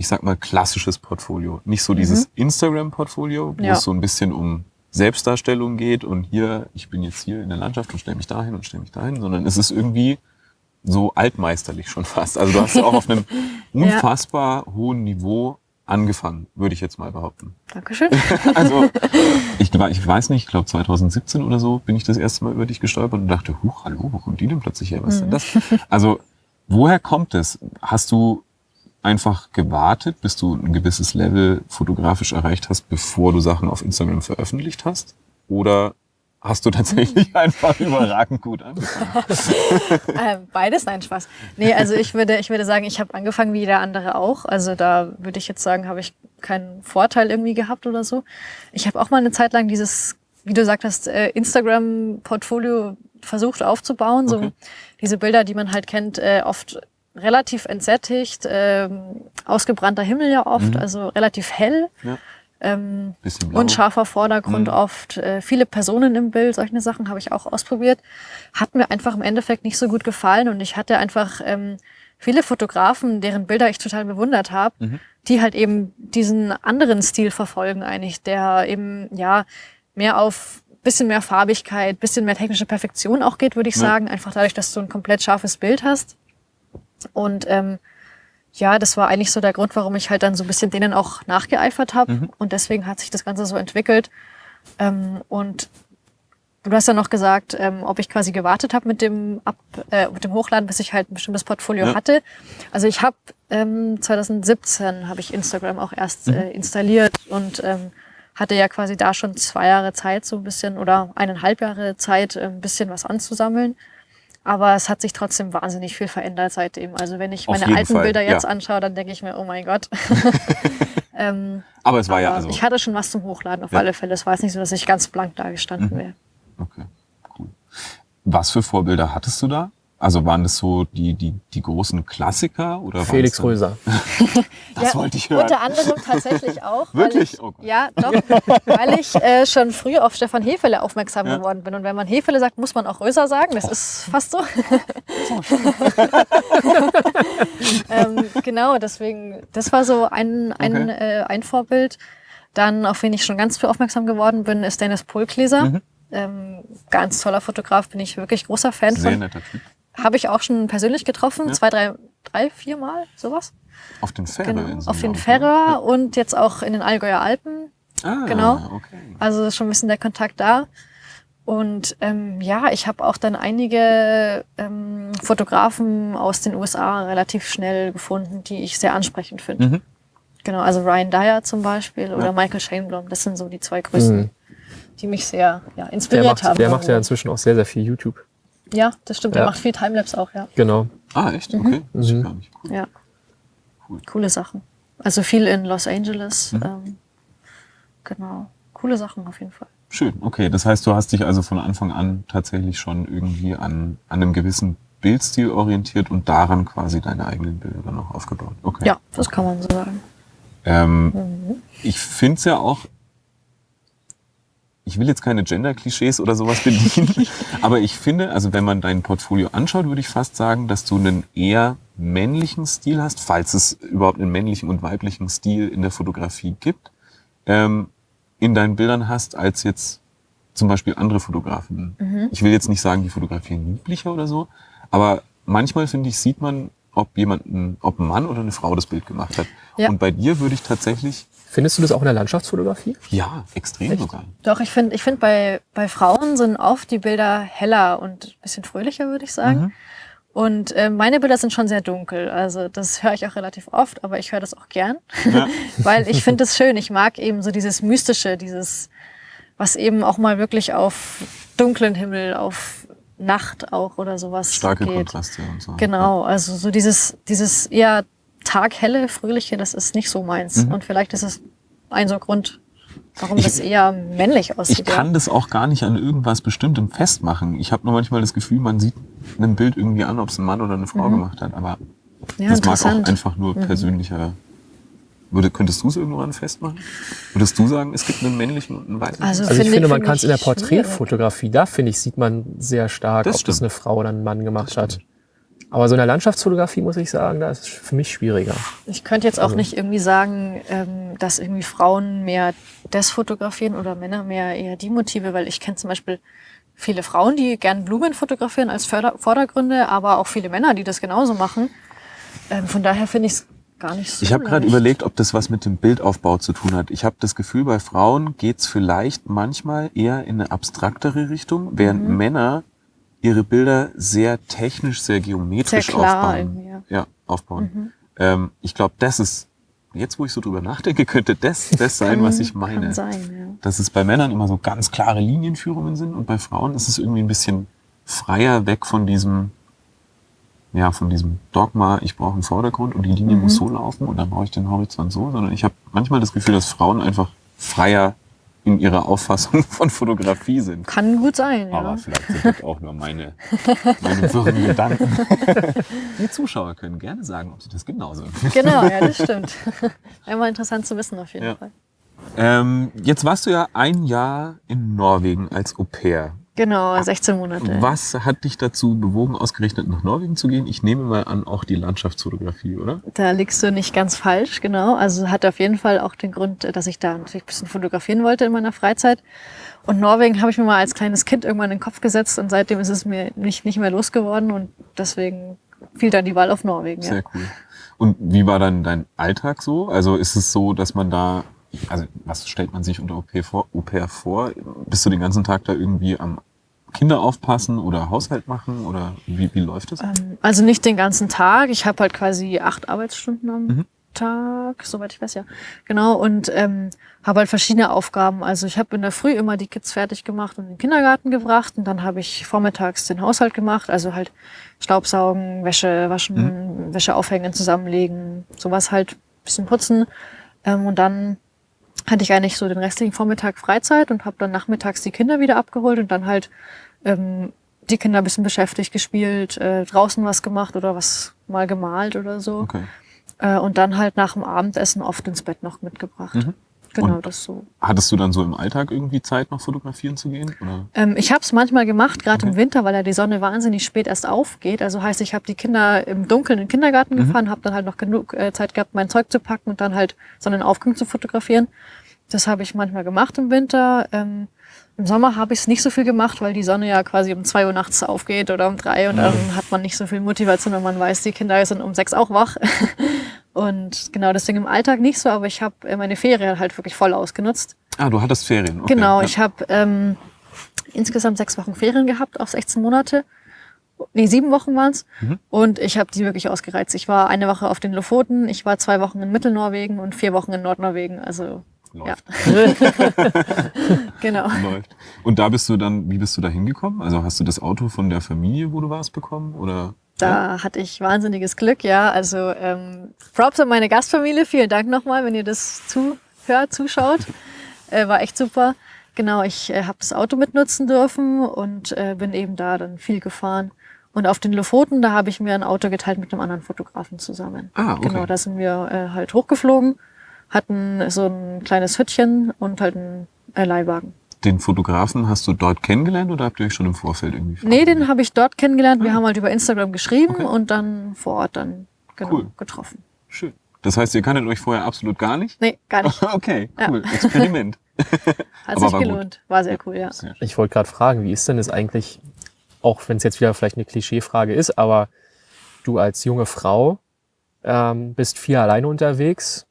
ich sag mal, klassisches Portfolio. Nicht so dieses Instagram-Portfolio, wo Ja. es so ein bisschen um Selbstdarstellung geht und hier, ich bin jetzt hier in der Landschaft und stelle mich dahin und stelle mich dahin, sondern es ist irgendwie so altmeisterlich schon fast. Also du hast ja auch auf einem [LAUGHS] unfassbar hohen Niveau angefangen, würde ich jetzt mal behaupten. Dankeschön. [LAUGHS] Also [LAUGHS] ich, ich weiß nicht, ich glaube 2017 oder so bin ich das erste Mal über dich gestolpert und dachte, huch, hallo, wo kommt die denn plötzlich her? Was ist denn das? Also woher kommt es? Hast du einfach gewartet, bis du ein gewisses Level fotografisch erreicht hast, bevor du Sachen auf Instagram veröffentlicht hast? Oder hast du tatsächlich einfach überragend gut angefangen? [LAUGHS] ähm, beides, nein, Spaß. Nee, also ich würde, ich würde sagen, ich habe angefangen wie jeder andere auch. Also da würde ich jetzt sagen, habe ich keinen Vorteil irgendwie gehabt oder so. Ich habe auch mal eine Zeit lang dieses, wie du sagtest, äh, Instagram-Portfolio versucht aufzubauen. So Okay. diese Bilder, die man halt kennt, äh, oft relativ entsättigt, ähm, ausgebrannter Himmel ja oft, also relativ hell. Ja. Ähm, blau. unscharfer Vordergrund Mhm. oft, äh, viele Personen im Bild, solche Sachen habe ich auch ausprobiert. Hat mir einfach im Endeffekt nicht so gut gefallen und ich hatte einfach ähm, viele Fotografen, deren Bilder ich total bewundert habe, Mhm. die halt eben diesen anderen Stil verfolgen eigentlich, der eben ja mehr auf bisschen mehr Farbigkeit, bisschen mehr technische Perfektion auch geht, würde ich Ja. sagen, einfach dadurch, dass du ein komplett scharfes Bild hast. Und ähm, ja, das war eigentlich so der Grund, warum ich halt dann so ein bisschen denen auch nachgeeifert habe. Mhm. Und deswegen hat sich das Ganze so entwickelt. Ähm, und du hast ja noch gesagt, ähm, ob ich quasi gewartet habe mit dem Ab, äh, mit dem Hochladen, bis ich halt ein bestimmtes Portfolio Ja. hatte. Also ich habe ähm, 2017 habe ich Instagram auch erst Mhm. äh, installiert und ähm, hatte ja quasi da schon zwei Jahre Zeit, so ein bisschen oder eineinhalb Jahre Zeit, äh, ein bisschen was anzusammeln. Aber es hat sich trotzdem wahnsinnig viel verändert seitdem. Also wenn ich Auf meine alten Fall, Bilder jetzt ja. anschaue, dann denke ich mir, oh mein Gott. [LAUGHS] [LAUGHS] ähm, Aber es war ja aber also. Ich hatte schon was zum Hochladen, auf Ja. alle Fälle. Es war jetzt nicht so, dass ich ganz blank da gestanden Mhm. wäre. Okay, cool. Was für Vorbilder hattest du da? Also waren das so die, die, die großen Klassiker oder Felix Röser. [LAUGHS] Das wollte ich hören. Unter anderem tatsächlich [LAUGHS] auch. Wirklich? Weil ich, Oh ja, doch. weil ich äh, schon früh auf Stefan Hefele aufmerksam Ja. geworden bin. Und wenn man Hefele sagt, muss man auch Röser sagen. Das ist fast so. [LAUGHS] ähm, genau, deswegen, das war so ein, ein, Okay. äh, ein Vorbild. Dann, auf wen ich schon ganz früh aufmerksam geworden bin, ist Dennis Polkleser. Mhm. Ähm, ganz toller Fotograf, bin ich wirklich großer Fan Sehr von. netter Typ. Habe ich auch schon persönlich getroffen, Ja. zwei, drei, drei, vier Mal, sowas. Auf den Färöerinseln. Genau, auf den glaub ich, Färöer und jetzt auch in den Allgäuer Alpen. ne? Ah, genau. Okay. Also ist schon ein bisschen der Kontakt da. Und ähm, ja, ich habe auch dann einige ähm, Fotografen aus den USA relativ schnell gefunden, die ich sehr ansprechend finde. Mhm. Genau, also Ryan Dyer zum Beispiel oder Ja. Michael Shaneblom, das sind so die zwei größten, Mhm. die mich sehr ja, Der inspiriert macht, haben. der macht ja irgendwo. inzwischen auch sehr, sehr viel YouTube. Ja, das stimmt, der Ja. macht viel Timelapse auch, ja. Genau. Ah, echt? Okay. Das Mhm. ich gar nicht. Cool. ja. Cool. Coole Sachen. Also viel in Los Angeles. Mhm. Ähm, genau. Coole Sachen auf jeden Fall. Schön. Okay, das heißt, du hast dich also von Anfang an tatsächlich schon irgendwie an, an einem gewissen Bildstil orientiert und daran quasi deine eigenen Bilder dann auch aufgebaut. Okay. Ja, das kann man so sagen. Ähm, Mhm. ich finde es ja auch, ich will jetzt keine Gender-Klischees oder sowas bedienen, [LAUGHS] aber ich finde, also wenn man dein Portfolio anschaut, würde ich fast sagen, dass du einen eher männlichen Stil hast, falls es überhaupt einen männlichen und weiblichen Stil in der Fotografie gibt, ähm, in deinen Bildern hast, als jetzt zum Beispiel andere Fotografen. Mhm. Ich will jetzt nicht sagen, die fotografieren lieblicher oder so, aber manchmal finde ich, sieht man, ob jemand, ob ein Mann oder eine Frau das Bild gemacht hat. Ja. Und bei dir würde ich tatsächlich Findest du das auch in der Landschaftsfotografie? ja, extrem sogar. Doch, ich finde, ich find bei, bei Frauen sind oft die Bilder heller und ein bisschen fröhlicher, würde ich sagen. Mhm. Und äh, meine Bilder sind schon sehr dunkel. Also das höre ich auch relativ oft, aber ich höre das auch gern. Ja. [LAUGHS] Weil ich finde es schön. Ich mag eben so dieses Mystische, dieses, was eben auch mal wirklich auf dunklen Himmel, auf Nacht auch oder sowas Starke geht. Kontraste und so. Genau, also so dieses, dieses eher taghelle, fröhliche, das ist nicht so meins. Mhm. Und vielleicht ist es ein so Grund, warum Ich- das eher männlich aussieht. Ich kann das auch gar nicht an irgendwas Bestimmtem festmachen. Ich habe nur manchmal das Gefühl, man sieht einem Bild irgendwie an, ob es ein Mann oder eine Frau gemacht hat. Aber ja, das mag auch. Mhm. einfach nur persönlicher. Würde, könntest du es irgendwann festmachen? Würdest du sagen, es gibt einen männlichen und einen weiblichen? Also, Also ich Finde- finde, man kann es in der. Porträtfotografie, da finde ich, sieht man sehr stark, Das ob das stimmt. eine Frau oder ein Mann gemacht hat. Aber so in der Landschaftsfotografie muss ich sagen, da ist es für mich schwieriger. Ich könnte jetzt auch Also- nicht irgendwie sagen, ähm, dass irgendwie Frauen mehr das fotografieren oder Männer mehr eher die Motive, weil ich kenne zum Beispiel viele Frauen, die gern Blumen fotografieren als Förder Vordergründe, aber auch viele Männer, die das genauso machen. Ähm, von daher finde ich es gar nicht so Ich habe gerade überlegt, ob das was mit dem Bildaufbau zu tun hat. Ich habe das Gefühl, bei Frauen geht's vielleicht manchmal eher in eine abstraktere Richtung, während Mhm. Männer ihre Bilder sehr technisch, sehr geometrisch Sehr klar aufbauen. ja. Mhm. Ja, aufbauen. Ähm, ich glaube, das ist, jetzt wo ich so drüber nachdenke, könnte das [LAUGHS] das sein, was ich meine. Kann sein, Dass es bei Männern immer so ganz klare Linienführungen sind und bei Frauen ist es irgendwie ein bisschen freier weg von diesem, ja, von diesem Dogma, ich brauche einen Vordergrund und die Linie Mhm. muss so laufen und dann brauche ich den Horizont so, sondern ich habe manchmal das Gefühl, dass Frauen einfach freier in ihrer Auffassung [LAUGHS] von Fotografie sind. ja. Kann gut sein, ja. Aber vielleicht sind das auch nur meine, meine wirren Gedanken. [LAUGHS] Die Zuschauer können gerne sagen, ob sie das genauso empfinden. Genau, ja, das [LAUGHS] stimmt. Einmal interessant zu wissen auf jeden Ja. Fall. Ähm, jetzt warst du ja ein Jahr in Norwegen als Au pair. Genau, 16 Monate. Was hat dich dazu bewogen, ausgerechnet nach Norwegen zu gehen? Ich nehme mal an, auch die Landschaftsfotografie, oder? Da liegst du nicht ganz falsch, genau. Also hat auf jeden Fall auch den Grund, dass ich da natürlich ein bisschen fotografieren wollte in meiner Freizeit. Und Norwegen habe ich mir mal als kleines Kind irgendwann in den Kopf gesetzt und seitdem ist es mir nicht, nicht mehr losgeworden und deswegen fiel dann die Wahl auf Norwegen. Ja. Sehr cool. Und wie war dann dein Alltag so? Also ist es so, dass man da, also was stellt man sich unter Au vor? Au vor? Bist du den ganzen Tag da irgendwie am Kinder aufpassen oder Haushalt machen oder wie, wie läuft das? Ähm, Also nicht den ganzen Tag. Ich habe halt quasi acht Arbeitsstunden am Mhm. Tag, soweit ich weiß, ja. Genau, und ähm, habe halt verschiedene Aufgaben. Also ich habe in der Früh immer die Kids fertig gemacht und in den Kindergarten gebracht und dann habe ich vormittags den Haushalt gemacht, also halt Staubsaugen, Wäsche waschen, Wäsche aufhängen, zusammenlegen, sowas halt, bisschen putzen. Ähm, und dann hatte ich eigentlich so den restlichen Vormittag Freizeit und habe dann nachmittags die Kinder wieder abgeholt und dann halt ähm, die Kinder ein bisschen beschäftigt, gespielt, äh, draußen was gemacht oder was mal gemalt oder so. Okay. Äh, und dann halt nach dem Abendessen oft ins Bett noch mitgebracht. Mhm. Genau, Und- das so. Hattest du dann so im Alltag irgendwie Zeit, noch fotografieren zu gehen? Oder? Ähm, ich habe es manchmal gemacht, gerade im Okay. Winter, weil ja die Sonne wahnsinnig spät erst aufgeht. Also heißt, ich habe die Kinder im Dunkeln in den Kindergarten Mhm. gefahren, habe dann halt noch genug äh, Zeit gehabt, mein Zeug zu packen und dann halt Sonnenaufgang zu fotografieren. Das habe ich manchmal gemacht im Winter. Ähm, Im Sommer habe ich es nicht so viel gemacht, weil die Sonne ja quasi um zwei Uhr nachts aufgeht oder um drei und dann hat man nicht so viel Motivation, wenn man weiß, die Kinder sind um sechs auch wach. [LAUGHS] Und genau deswegen im Alltag nicht so, aber ich habe äh, meine Ferien halt wirklich voll ausgenutzt. Ah, du hattest Ferien. Okay. Genau, ja. ich habe ähm, insgesamt sechs Wochen Ferien gehabt auf 16 Monate. Nee, sieben Wochen waren's. Mhm. Und ich habe die wirklich ausgereizt. Ich war eine Woche auf den Lofoten, ich war zwei Wochen in Mittelnorwegen und vier Wochen in Nordnorwegen. Also Läuft. [LAUGHS] [LAUGHS] genau. Läuft. Und da bist du dann, wie bist du da hingekommen? Also hast du das Auto von der Familie, wo du warst, bekommen? Oder? Da hatte ich wahnsinniges Glück, ja. Also ähm, Props an meine Gastfamilie. Vielen Dank nochmal, wenn ihr das zuhört, zuschaut. Äh, war echt super. Genau, ich äh, habe das Auto mitnutzen dürfen und äh, bin eben da dann viel gefahren. Und auf den Lofoten, da habe ich mir ein Auto geteilt mit einem anderen Fotografen zusammen. Ah, okay. Genau, da sind wir äh, halt hochgeflogen, hatten so ein kleines Hüttchen und halt einen äh, Leihwagen. Den Fotografen hast du dort kennengelernt oder habt ihr euch schon im Vorfeld irgendwie Nee, den habe ich dort kennengelernt. Wir Ah. haben halt über Instagram geschrieben Okay. und dann vor Ort dann genau Cool. getroffen. Schön. Das heißt, ihr kanntet euch vorher absolut gar nicht? Nee, gar nicht. [LAUGHS] Okay, Ja. cool. Experiment. [LAUGHS] [LAUGHS] Hat Aber sich war gut. gelohnt. War sehr cool, ja. Ich wollte gerade fragen, wie ist denn das eigentlich, auch wenn es jetzt wieder vielleicht eine Klischeefrage ist, aber du als junge Frau ähm, bist viel alleine unterwegs.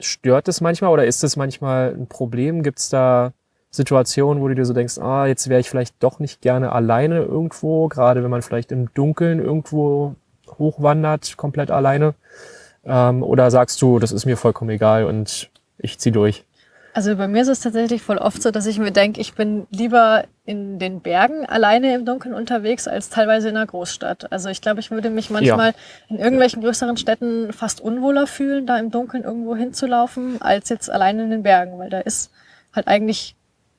Stört es manchmal oder ist es manchmal ein Problem? Gibt es da Situationen, wo du dir so denkst, ah, jetzt wäre ich vielleicht doch nicht gerne alleine irgendwo, gerade wenn man vielleicht im Dunkeln irgendwo hochwandert, komplett alleine? Ähm, oder sagst du, das ist mir vollkommen egal und ich zieh durch? Also bei mir ist es tatsächlich voll oft so, dass ich mir denke, ich bin lieber in den Bergen alleine im Dunkeln unterwegs als teilweise in einer Großstadt. Also ich glaube, ich würde mich manchmal ja. in irgendwelchen größeren Städten fast unwohler fühlen, da im Dunkeln irgendwo hinzulaufen, als jetzt alleine in den Bergen, weil da ist halt eigentlich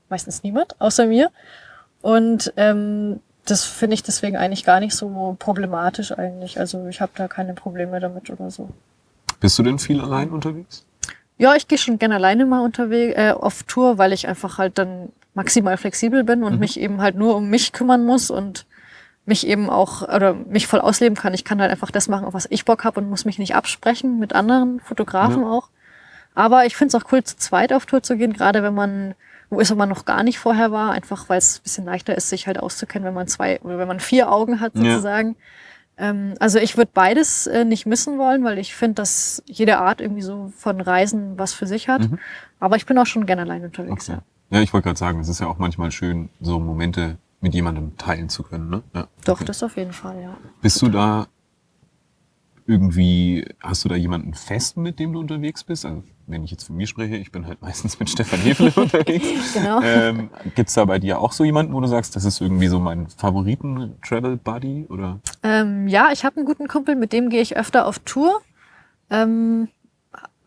meistens niemand außer mir. Und ähm, das finde ich deswegen eigentlich gar nicht so problematisch eigentlich. Also ich habe da keine Probleme damit oder so. Bist du denn viel allein unterwegs? Ja, ich gehe schon gerne alleine mal unterwegs äh, auf Tour, weil ich einfach halt dann maximal flexibel bin und mhm. mich eben halt nur um mich kümmern muss und mich eben auch oder mich voll ausleben kann. Ich kann halt einfach das machen, auf was ich Bock habe und muss mich nicht absprechen mit anderen Fotografen ja. auch. Aber ich finde es auch cool, zu zweit auf Tour zu gehen, gerade wenn man wo ist man noch gar nicht vorher war, einfach weil es ein bisschen leichter ist, sich halt auszukennen, wenn man zwei oder wenn man vier Augen hat sozusagen. Ja. Ähm, also ich würde beides äh, nicht missen wollen, weil ich finde, dass jede Art irgendwie so von Reisen was für sich hat. Mhm. Aber ich bin auch schon gerne allein unterwegs. Okay. Ja, ich wollte gerade sagen, es ist ja auch manchmal schön, so Momente mit jemandem teilen zu können. Ne? Ja. Doch, okay. das auf jeden Fall, ja. Bist du da irgendwie, hast du da jemanden fest, mit dem du unterwegs bist? Also, wenn ich jetzt von mir spreche, ich bin halt [LAUGHS] meistens mit Stefan Hefele [LAUGHS] unterwegs. genau. Ähm, Gibt da bei dir auch so jemanden, wo du sagst, das ist irgendwie so mein Favoriten-Travel-Buddy? oder? Ähm, ja, ich habe einen guten Kumpel, mit dem gehe ich öfter auf Tour. Ähm,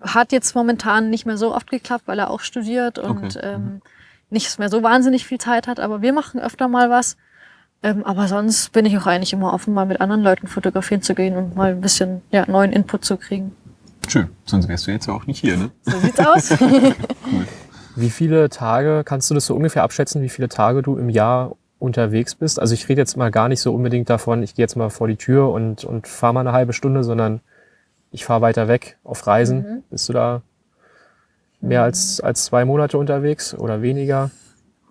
hat jetzt momentan nicht mehr so oft geklappt, weil er auch studiert und okay. ähm, mhm. nicht mehr so wahnsinnig viel Zeit hat, aber wir machen öfter mal was. Ähm, aber sonst bin ich auch eigentlich immer offen, mal mit anderen Leuten fotografieren zu gehen und mal ein bisschen ja, neuen Input zu kriegen. Schön, sonst wärst du jetzt ja auch nicht hier, ne? So sieht's aus. [LAUGHS] cool. Wie viele Tage, kannst du das so ungefähr abschätzen, wie viele Tage du im Jahr unterwegs bist? Also ich rede jetzt mal gar nicht so unbedingt davon, ich gehe jetzt mal vor die Tür und, und fahre mal eine halbe Stunde, sondern ich fahre weiter weg auf Reisen. Mhm. Bist du da mehr als, als zwei Monate unterwegs oder weniger?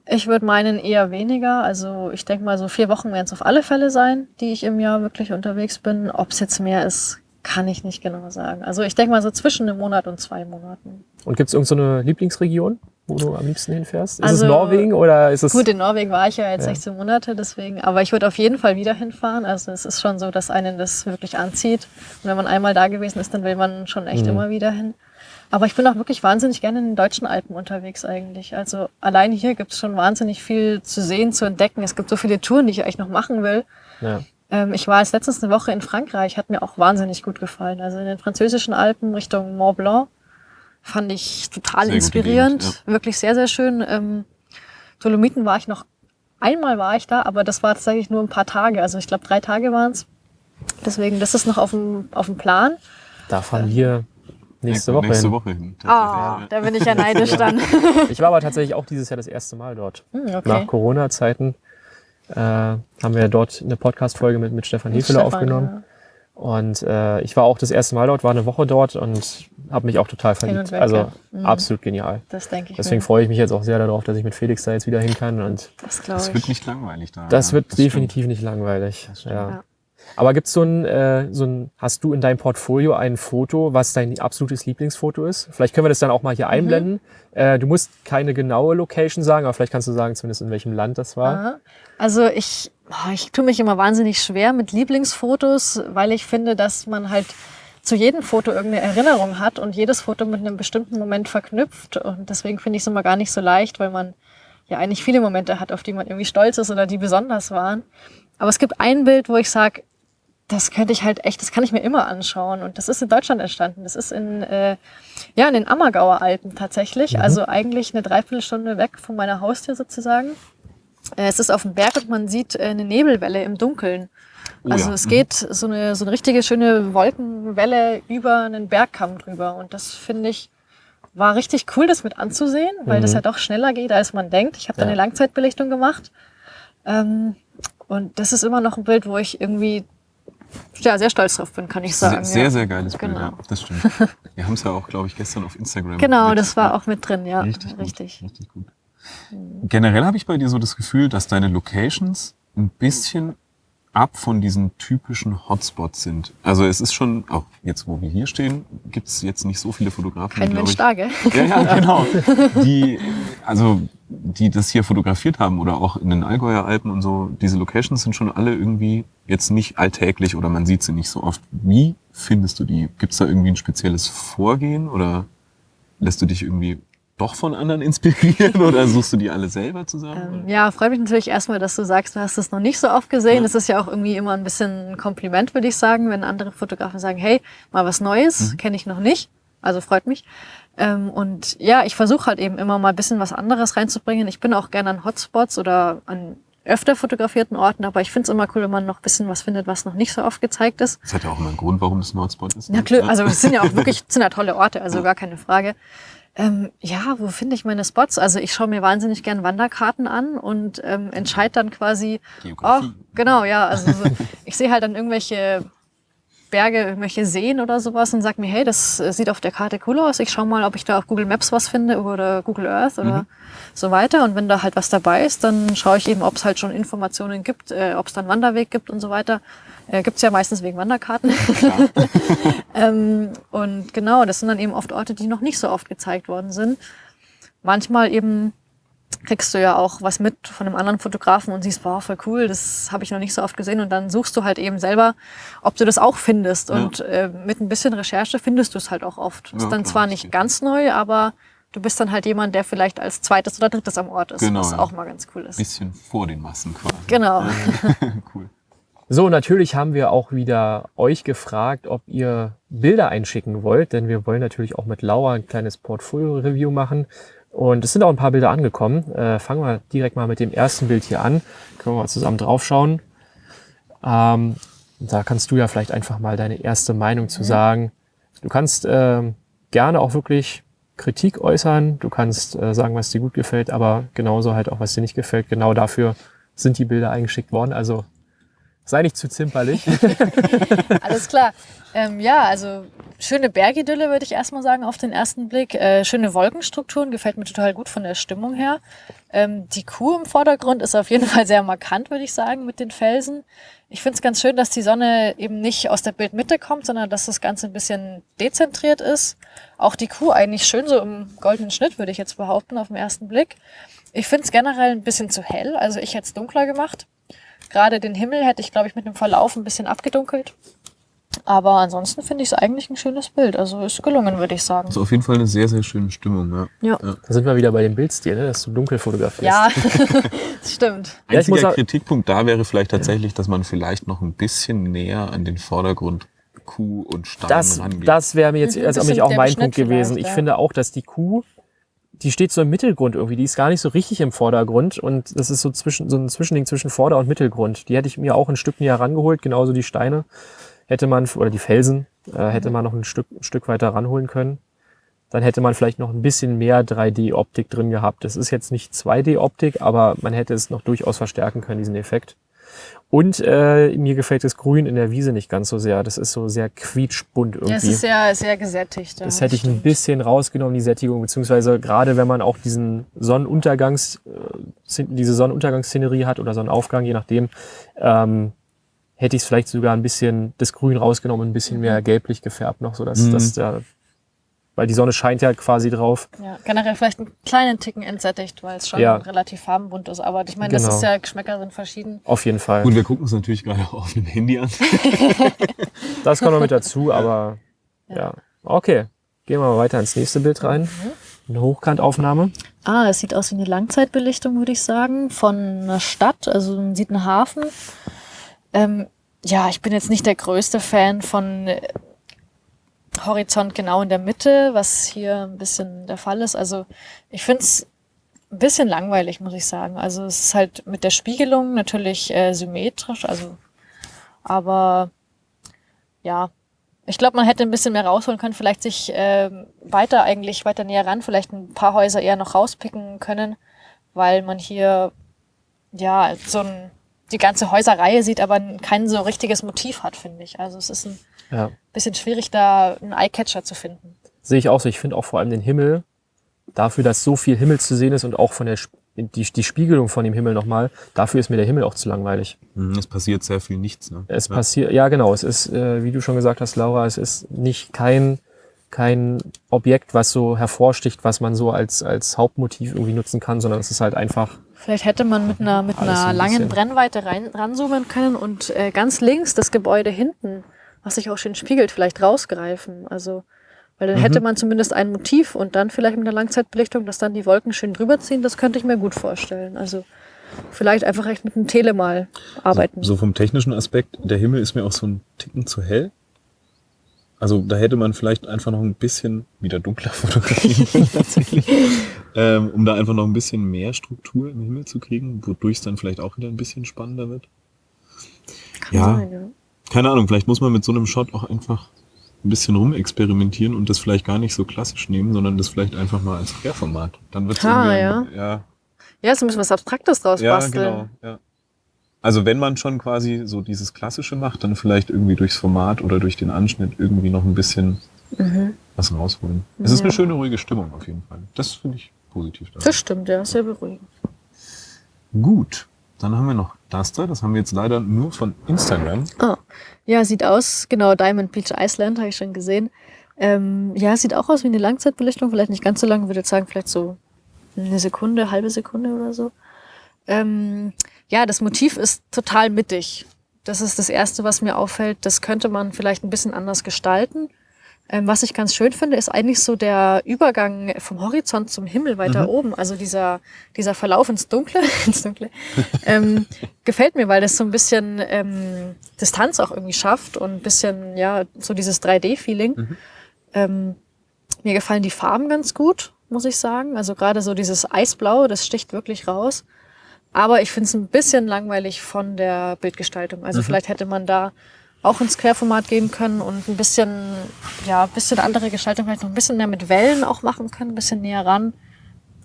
Ich würde meinen eher weniger. Also ich denke mal, so vier Wochen werden es auf alle Fälle sein, die ich im Jahr wirklich unterwegs bin. Ob es jetzt mehr ist, kann ich nicht genau sagen. Also ich denke mal so zwischen einem Monat und zwei Monaten. Und gibt es irgendeine so Lieblingsregion, wo du am liebsten hinfährst? Ist also, es Norwegen oder ist es... Gut, in Norwegen war ich ja jetzt ja. 16 Monate, deswegen. Aber ich würde auf jeden Fall wieder hinfahren. Also es ist schon so, dass einen das wirklich anzieht. Und wenn man einmal da gewesen ist, dann will man schon echt mhm. immer wieder hin. Aber ich bin auch wirklich wahnsinnig gerne in den deutschen Alpen unterwegs eigentlich. Also allein hier gibt es schon wahnsinnig viel zu sehen, zu entdecken. Es gibt so viele Touren, die ich eigentlich noch machen will. Ja. Ähm, ich war jetzt letztens eine Woche in Frankreich, hat mir auch wahnsinnig gut gefallen. Also in den französischen Alpen Richtung Mont Blanc fand ich total sehr inspirierend. Gegend, ja. Wirklich sehr, sehr schön. Ähm, Dolomiten war ich noch, einmal war ich da, aber das war tatsächlich nur ein paar Tage. Also ich glaube drei Tage waren es. Deswegen, das ist noch auf dem, auf dem Plan. Da fahren wir Nächste Woche nächste hin. Woche hin. Oh, da bin ich ja neidisch dann. [LAUGHS] ich war aber tatsächlich auch dieses Jahr das erste Mal dort. Hm, okay. Nach Corona-Zeiten äh, haben wir dort eine Podcast-Folge mit, mit Stefan Hefele aufgenommen. Ja. Und äh, ich war auch das erste Mal dort, war eine Woche dort und habe mich auch total verliebt. Weg, also ja. mhm. absolut genial. Das denke ich. Deswegen freue ich mich jetzt auch sehr darauf, dass ich mit Felix da jetzt wieder hin kann. Und das, das wird nicht langweilig da. Das ja. wird das definitiv stimmt. nicht langweilig. Ja. Aber gibt's so ein, äh, so ein, hast du in deinem Portfolio ein Foto, was dein absolutes Lieblingsfoto ist? Vielleicht können wir das dann auch mal hier mhm. einblenden. Äh, du musst keine genaue Location sagen, aber vielleicht kannst du sagen, zumindest in welchem Land das war. Aha. Also ich, ich tue mich immer wahnsinnig schwer mit Lieblingsfotos, weil ich finde, dass man halt zu jedem Foto irgendeine Erinnerung hat und jedes Foto mit einem bestimmten Moment verknüpft. Und deswegen finde ich es immer gar nicht so leicht, weil man ja eigentlich viele Momente hat, auf die man irgendwie stolz ist oder die besonders waren. Aber es gibt ein Bild, wo ich sage, das könnte ich halt echt, das kann ich mir immer anschauen. Und das ist in Deutschland entstanden. Das ist in, äh, ja, in den Ammergauer Alpen tatsächlich. Mhm. Also eigentlich eine Dreiviertelstunde weg von meiner Haustür sozusagen. Äh, es ist auf dem Berg und man sieht äh, eine Nebelwelle im Dunkeln. Oh, also ja. es mhm. geht so eine, so eine richtige schöne Wolkenwelle über einen Bergkamm drüber. Und das finde ich, war richtig cool, das mit anzusehen, weil mhm. das ja doch schneller geht, als man denkt. Ich habe da ja. eine Langzeitbelichtung gemacht. Ähm, und das ist immer noch ein Bild, wo ich irgendwie ja, sehr stolz drauf bin, kann ich sagen. Sehr, ja. sehr geiles Bild, genau. ja, das stimmt. [LAUGHS] Wir haben es ja auch, glaube ich, gestern auf Instagram. Genau, das war auch mit drin, ja. Richtig, gut, richtig. richtig gut. Generell habe ich bei dir so das Gefühl, dass deine Locations ein bisschen ab von diesen typischen Hotspots sind. Also es ist schon, auch jetzt wo wir hier stehen, gibt es jetzt nicht so viele Fotografen. Kein Mensch da, gell? Ja, ja, genau. Die, also die das hier fotografiert haben oder auch in den Allgäuer Alpen und so, diese Locations sind schon alle irgendwie jetzt nicht alltäglich oder man sieht sie nicht so oft. Wie findest du die? Gibt es da irgendwie ein spezielles Vorgehen oder lässt du dich irgendwie doch von anderen inspirieren [LAUGHS] oder suchst du die alle selber zusammen? Ähm, ja, freut mich natürlich erstmal, dass du sagst, du hast es noch nicht so oft gesehen. Das ist ja auch irgendwie immer ein bisschen ein Kompliment, würde ich sagen, wenn andere Fotografen sagen, hey, mal was Neues, Mhm. kenne ich noch nicht. Also freut mich. Ähm, und ja, ich versuche halt eben immer mal ein bisschen was anderes reinzubringen. Ich bin auch gerne an Hotspots oder an öfter fotografierten Orten, aber ich finde es immer cool, wenn man noch ein bisschen was findet, was noch nicht so oft gezeigt ist. Das hat ja auch immer einen Grund, warum das ein Hotspot ist. Ja, ne? klar, also es sind ja auch wirklich [LAUGHS] es sind ja tolle Orte, also gar keine Frage. Ähm, ja, wo finde ich meine Spots? Also ich schaue mir wahnsinnig gern Wanderkarten an und ähm, entscheide dann quasi, oh, Geografie. genau, ja, also so, ich sehe halt dann irgendwelche Berge, irgendwelche Seen oder sowas und sag mir, hey, das äh, sieht auf der Karte cool aus. Ich schaue mal, ob ich da auf Google Maps was finde oder Google Earth oder so weiter. Und wenn da halt was dabei ist, dann schaue ich eben, ob es halt schon Informationen gibt, äh, ob es dann Wanderweg gibt und so weiter. Äh, gibt's ja meistens wegen Wanderkarten. [LAUGHS] ähm, und genau, das sind dann eben oft Orte, die noch nicht so oft gezeigt worden sind. Manchmal eben kriegst du ja auch was mit von einem anderen Fotografen und siehst, wow, voll cool, das habe ich noch nicht so oft gesehen. Und dann suchst du halt eben selber, ob du das auch findest. Ja. Und äh, mit ein bisschen Recherche findest du es halt auch oft. Ist Ja, dann klar, zwar nicht ganz neu, aber du bist dann halt jemand, der vielleicht als zweites oder drittes am Ort ist, Genau, was ja. auch mal ganz cool ist. Bisschen vor den Massen quasi. Genau. [LAUGHS] cool. So, natürlich haben wir auch wieder euch gefragt, ob ihr Bilder einschicken wollt, denn wir wollen natürlich auch mit Laura ein kleines Portfolio-Review machen. Und es sind auch ein paar Bilder angekommen. Äh, fangen wir direkt mal mit dem ersten Bild hier an. Können wir mal zusammen draufschauen. Ähm, da kannst du ja vielleicht einfach mal deine erste Meinung zu sagen. Du kannst ähm, gerne auch wirklich Kritik äußern. Du kannst äh, sagen, was dir gut gefällt, aber genauso halt auch, was dir nicht gefällt. Genau dafür sind die Bilder eingeschickt worden. Also sei nicht zu zimperlich. [LAUGHS] Alles klar. Ähm, ja, also schöne Bergidylle würde ich erstmal sagen auf den ersten Blick. Äh, schöne Wolkenstrukturen, gefällt mir total gut von der Stimmung her. Ähm, die Kuh im Vordergrund ist auf jeden Fall sehr markant, würde ich sagen, mit den Felsen. Ich finde es ganz schön, dass die Sonne eben nicht aus der Bildmitte kommt, sondern dass das Ganze ein bisschen dezentriert ist. Auch die Kuh eigentlich schön so im goldenen Schnitt, würde ich jetzt behaupten, auf den ersten Blick. Ich finde es generell ein bisschen zu hell, also ich hätte es dunkler gemacht. Gerade den Himmel hätte ich, glaube ich, mit dem Verlauf ein bisschen abgedunkelt. Aber ansonsten finde ich es eigentlich ein schönes Bild. Also ist gelungen, würde ich sagen. Also auf jeden Fall eine sehr, sehr schöne Stimmung. Ja. Ja. Da sind wir wieder bei dem Bildstil, ne? dass du dunkel fotografierst. Ja, [LAUGHS] [LAUGHS] das stimmt. Ja, ich Einziger muss auch- Kritikpunkt da wäre vielleicht tatsächlich, dass man vielleicht noch ein bisschen näher an den Vordergrund Kuh und Stein Das, rangeht. das wäre mir jetzt Mhm, also mich auch mein Punkt gewesen. Ich ja. finde auch, dass die Kuh, die steht so im Mittelgrund irgendwie, die ist gar nicht so richtig im Vordergrund und das ist so zwischen so ein Zwischending zwischen Vorder- und Mittelgrund. Die hätte ich mir auch ein Stück näher rangeholt, genauso die Steine hätte man oder die Felsen äh, hätte man noch ein Stück ein Stück weiter ranholen können. Dann hätte man vielleicht noch ein bisschen mehr 3D-Optik drin gehabt. Das ist jetzt nicht 2D-Optik, aber man hätte es noch durchaus verstärken können, diesen Effekt. Und äh, mir gefällt das Grün in der Wiese nicht ganz so sehr. Das ist so sehr quietschbunt irgendwie. Ja, es ist sehr, sehr gesättigt. ja, Das hätte ich ein bisschen rausgenommen, die Sättigung, beziehungsweise gerade wenn man auch diesen Sonnenuntergangs, äh, diese Sonnenuntergangsszenerie hat oder Sonnenaufgang, je nachdem, ähm, hätte ich es vielleicht sogar ein bisschen das Grün rausgenommen, ein bisschen Mhm. mehr gelblich gefärbt noch, so dass, Mhm. dass der, weil die Sonne scheint ja quasi drauf. Ja, generell vielleicht einen kleinen Ticken entsättigt, weil es schon Ja. relativ farbenbunt ist. Aber ich meine, Genau. das ist ja, Geschmäcker sind verschieden. Auf jeden Fall. Gut, wir gucken uns natürlich gerade auch auf dem Handy an. [LAUGHS] Das kommt noch mit dazu, aber ja. Okay. Gehen wir mal weiter ins nächste Bild rein. Mhm. Eine Hochkantaufnahme. Ah, es sieht aus wie eine Langzeitbelichtung, würde ich sagen, von einer Stadt. Also man sieht einen Hafen. Ähm, ja, ich bin jetzt nicht der größte Fan von äh, Horizont genau in der Mitte, was hier ein bisschen der Fall ist. Also ich finde es ein bisschen langweilig, muss ich sagen. Also es ist halt mit der Spiegelung natürlich äh, symmetrisch, also aber ja, ich glaube, man hätte ein bisschen mehr rausholen können, vielleicht sich ähm, weiter eigentlich weiter näher ran, vielleicht ein paar Häuser eher noch rauspicken können, weil man hier ja so ein, die ganze Häuserreihe sieht, aber kein so richtiges Motiv hat, finde ich. Also es ist ein Ja. bisschen schwierig, da einen Eyecatcher zu finden. Sehe ich auch so. Ich finde auch vor allem den Himmel, dafür, dass so viel Himmel zu sehen ist und auch von der die, die Spiegelung von dem Himmel nochmal, dafür ist mir der Himmel auch zu langweilig. Mhm, Es passiert sehr viel nichts. Ne? Es ja. passiert, ja genau, es ist, äh, wie du schon gesagt hast, Laura, es ist nicht kein, kein Objekt, was so hervorsticht, was man so als, als Hauptmotiv irgendwie nutzen kann, sondern es ist halt einfach, Vielleicht hätte man mit einer, mit einer ein langen bisschen. Brennweite rein, ranzoomen können und äh, ganz links das Gebäude hinten, was sich auch schön spiegelt, vielleicht rausgreifen. Also Weil dann hätte man zumindest ein Motiv und dann vielleicht mit einer Langzeitbelichtung, dass dann die Wolken schön drüber ziehen, das könnte ich mir gut vorstellen. Also vielleicht einfach echt mit einem Tele mal arbeiten. So vom technischen Aspekt, der Himmel ist mir auch so ein Ticken zu hell. Also da hätte man vielleicht einfach noch ein bisschen wieder dunkler [LAUGHS] fotografieren tatsächlich, [LAUGHS] ähm, um da einfach noch ein bisschen mehr Struktur im Himmel zu kriegen, wodurch es dann vielleicht auch wieder ein bisschen spannender wird. Kann ja. sein, ja. Keine Ahnung, vielleicht muss man mit so einem Shot auch einfach ein bisschen rumexperimentieren und das vielleicht gar nicht so klassisch nehmen, sondern das vielleicht einfach mal als Querformat. Dann wird es Ah, irgendwie, ja, Ja, so müssen wir was Abstraktes draus ja, basteln. genau. Ja. Also wenn man schon quasi so dieses Klassische macht, dann vielleicht irgendwie durchs Format oder durch den Anschnitt irgendwie noch ein bisschen was rausholen. Es ist Ja. eine schöne, ruhige Stimmung auf jeden Fall. Das finde ich positiv. daran. Das stimmt, ja, sehr beruhigend. Gut, dann haben wir noch das da. Das haben wir jetzt leider nur von Instagram. Ah, ja, sieht aus, genau, Diamond Beach Iceland, habe ich schon gesehen. Ähm, ja, sieht auch aus wie eine Langzeitbelichtung, vielleicht nicht ganz so lang, würde jetzt sagen, vielleicht so eine Sekunde, halbe Sekunde oder so. Ähm, ja, das Motiv ist total mittig. Das ist das Erste, was mir auffällt. Das könnte man vielleicht ein bisschen anders gestalten. Ähm, was ich ganz schön finde, ist eigentlich so der Übergang vom Horizont zum Himmel weiter oben. Also dieser, dieser Verlauf ins Dunkle, [LAUGHS] ins Dunkle, ähm, gefällt mir, weil das so ein bisschen ähm, Distanz auch irgendwie schafft und ein bisschen, ja, so dieses 3D-Feeling. Ähm, mir gefallen die Farben ganz gut, muss ich sagen. Also gerade so dieses Eisblau, das sticht wirklich raus. Aber ich finde es ein bisschen langweilig von der Bildgestaltung. Also vielleicht hätte man da auch ins Querformat gehen können und ein bisschen, ja, ein bisschen andere Gestaltung, vielleicht noch ein bisschen mehr mit Wellen auch machen können, ein bisschen näher ran.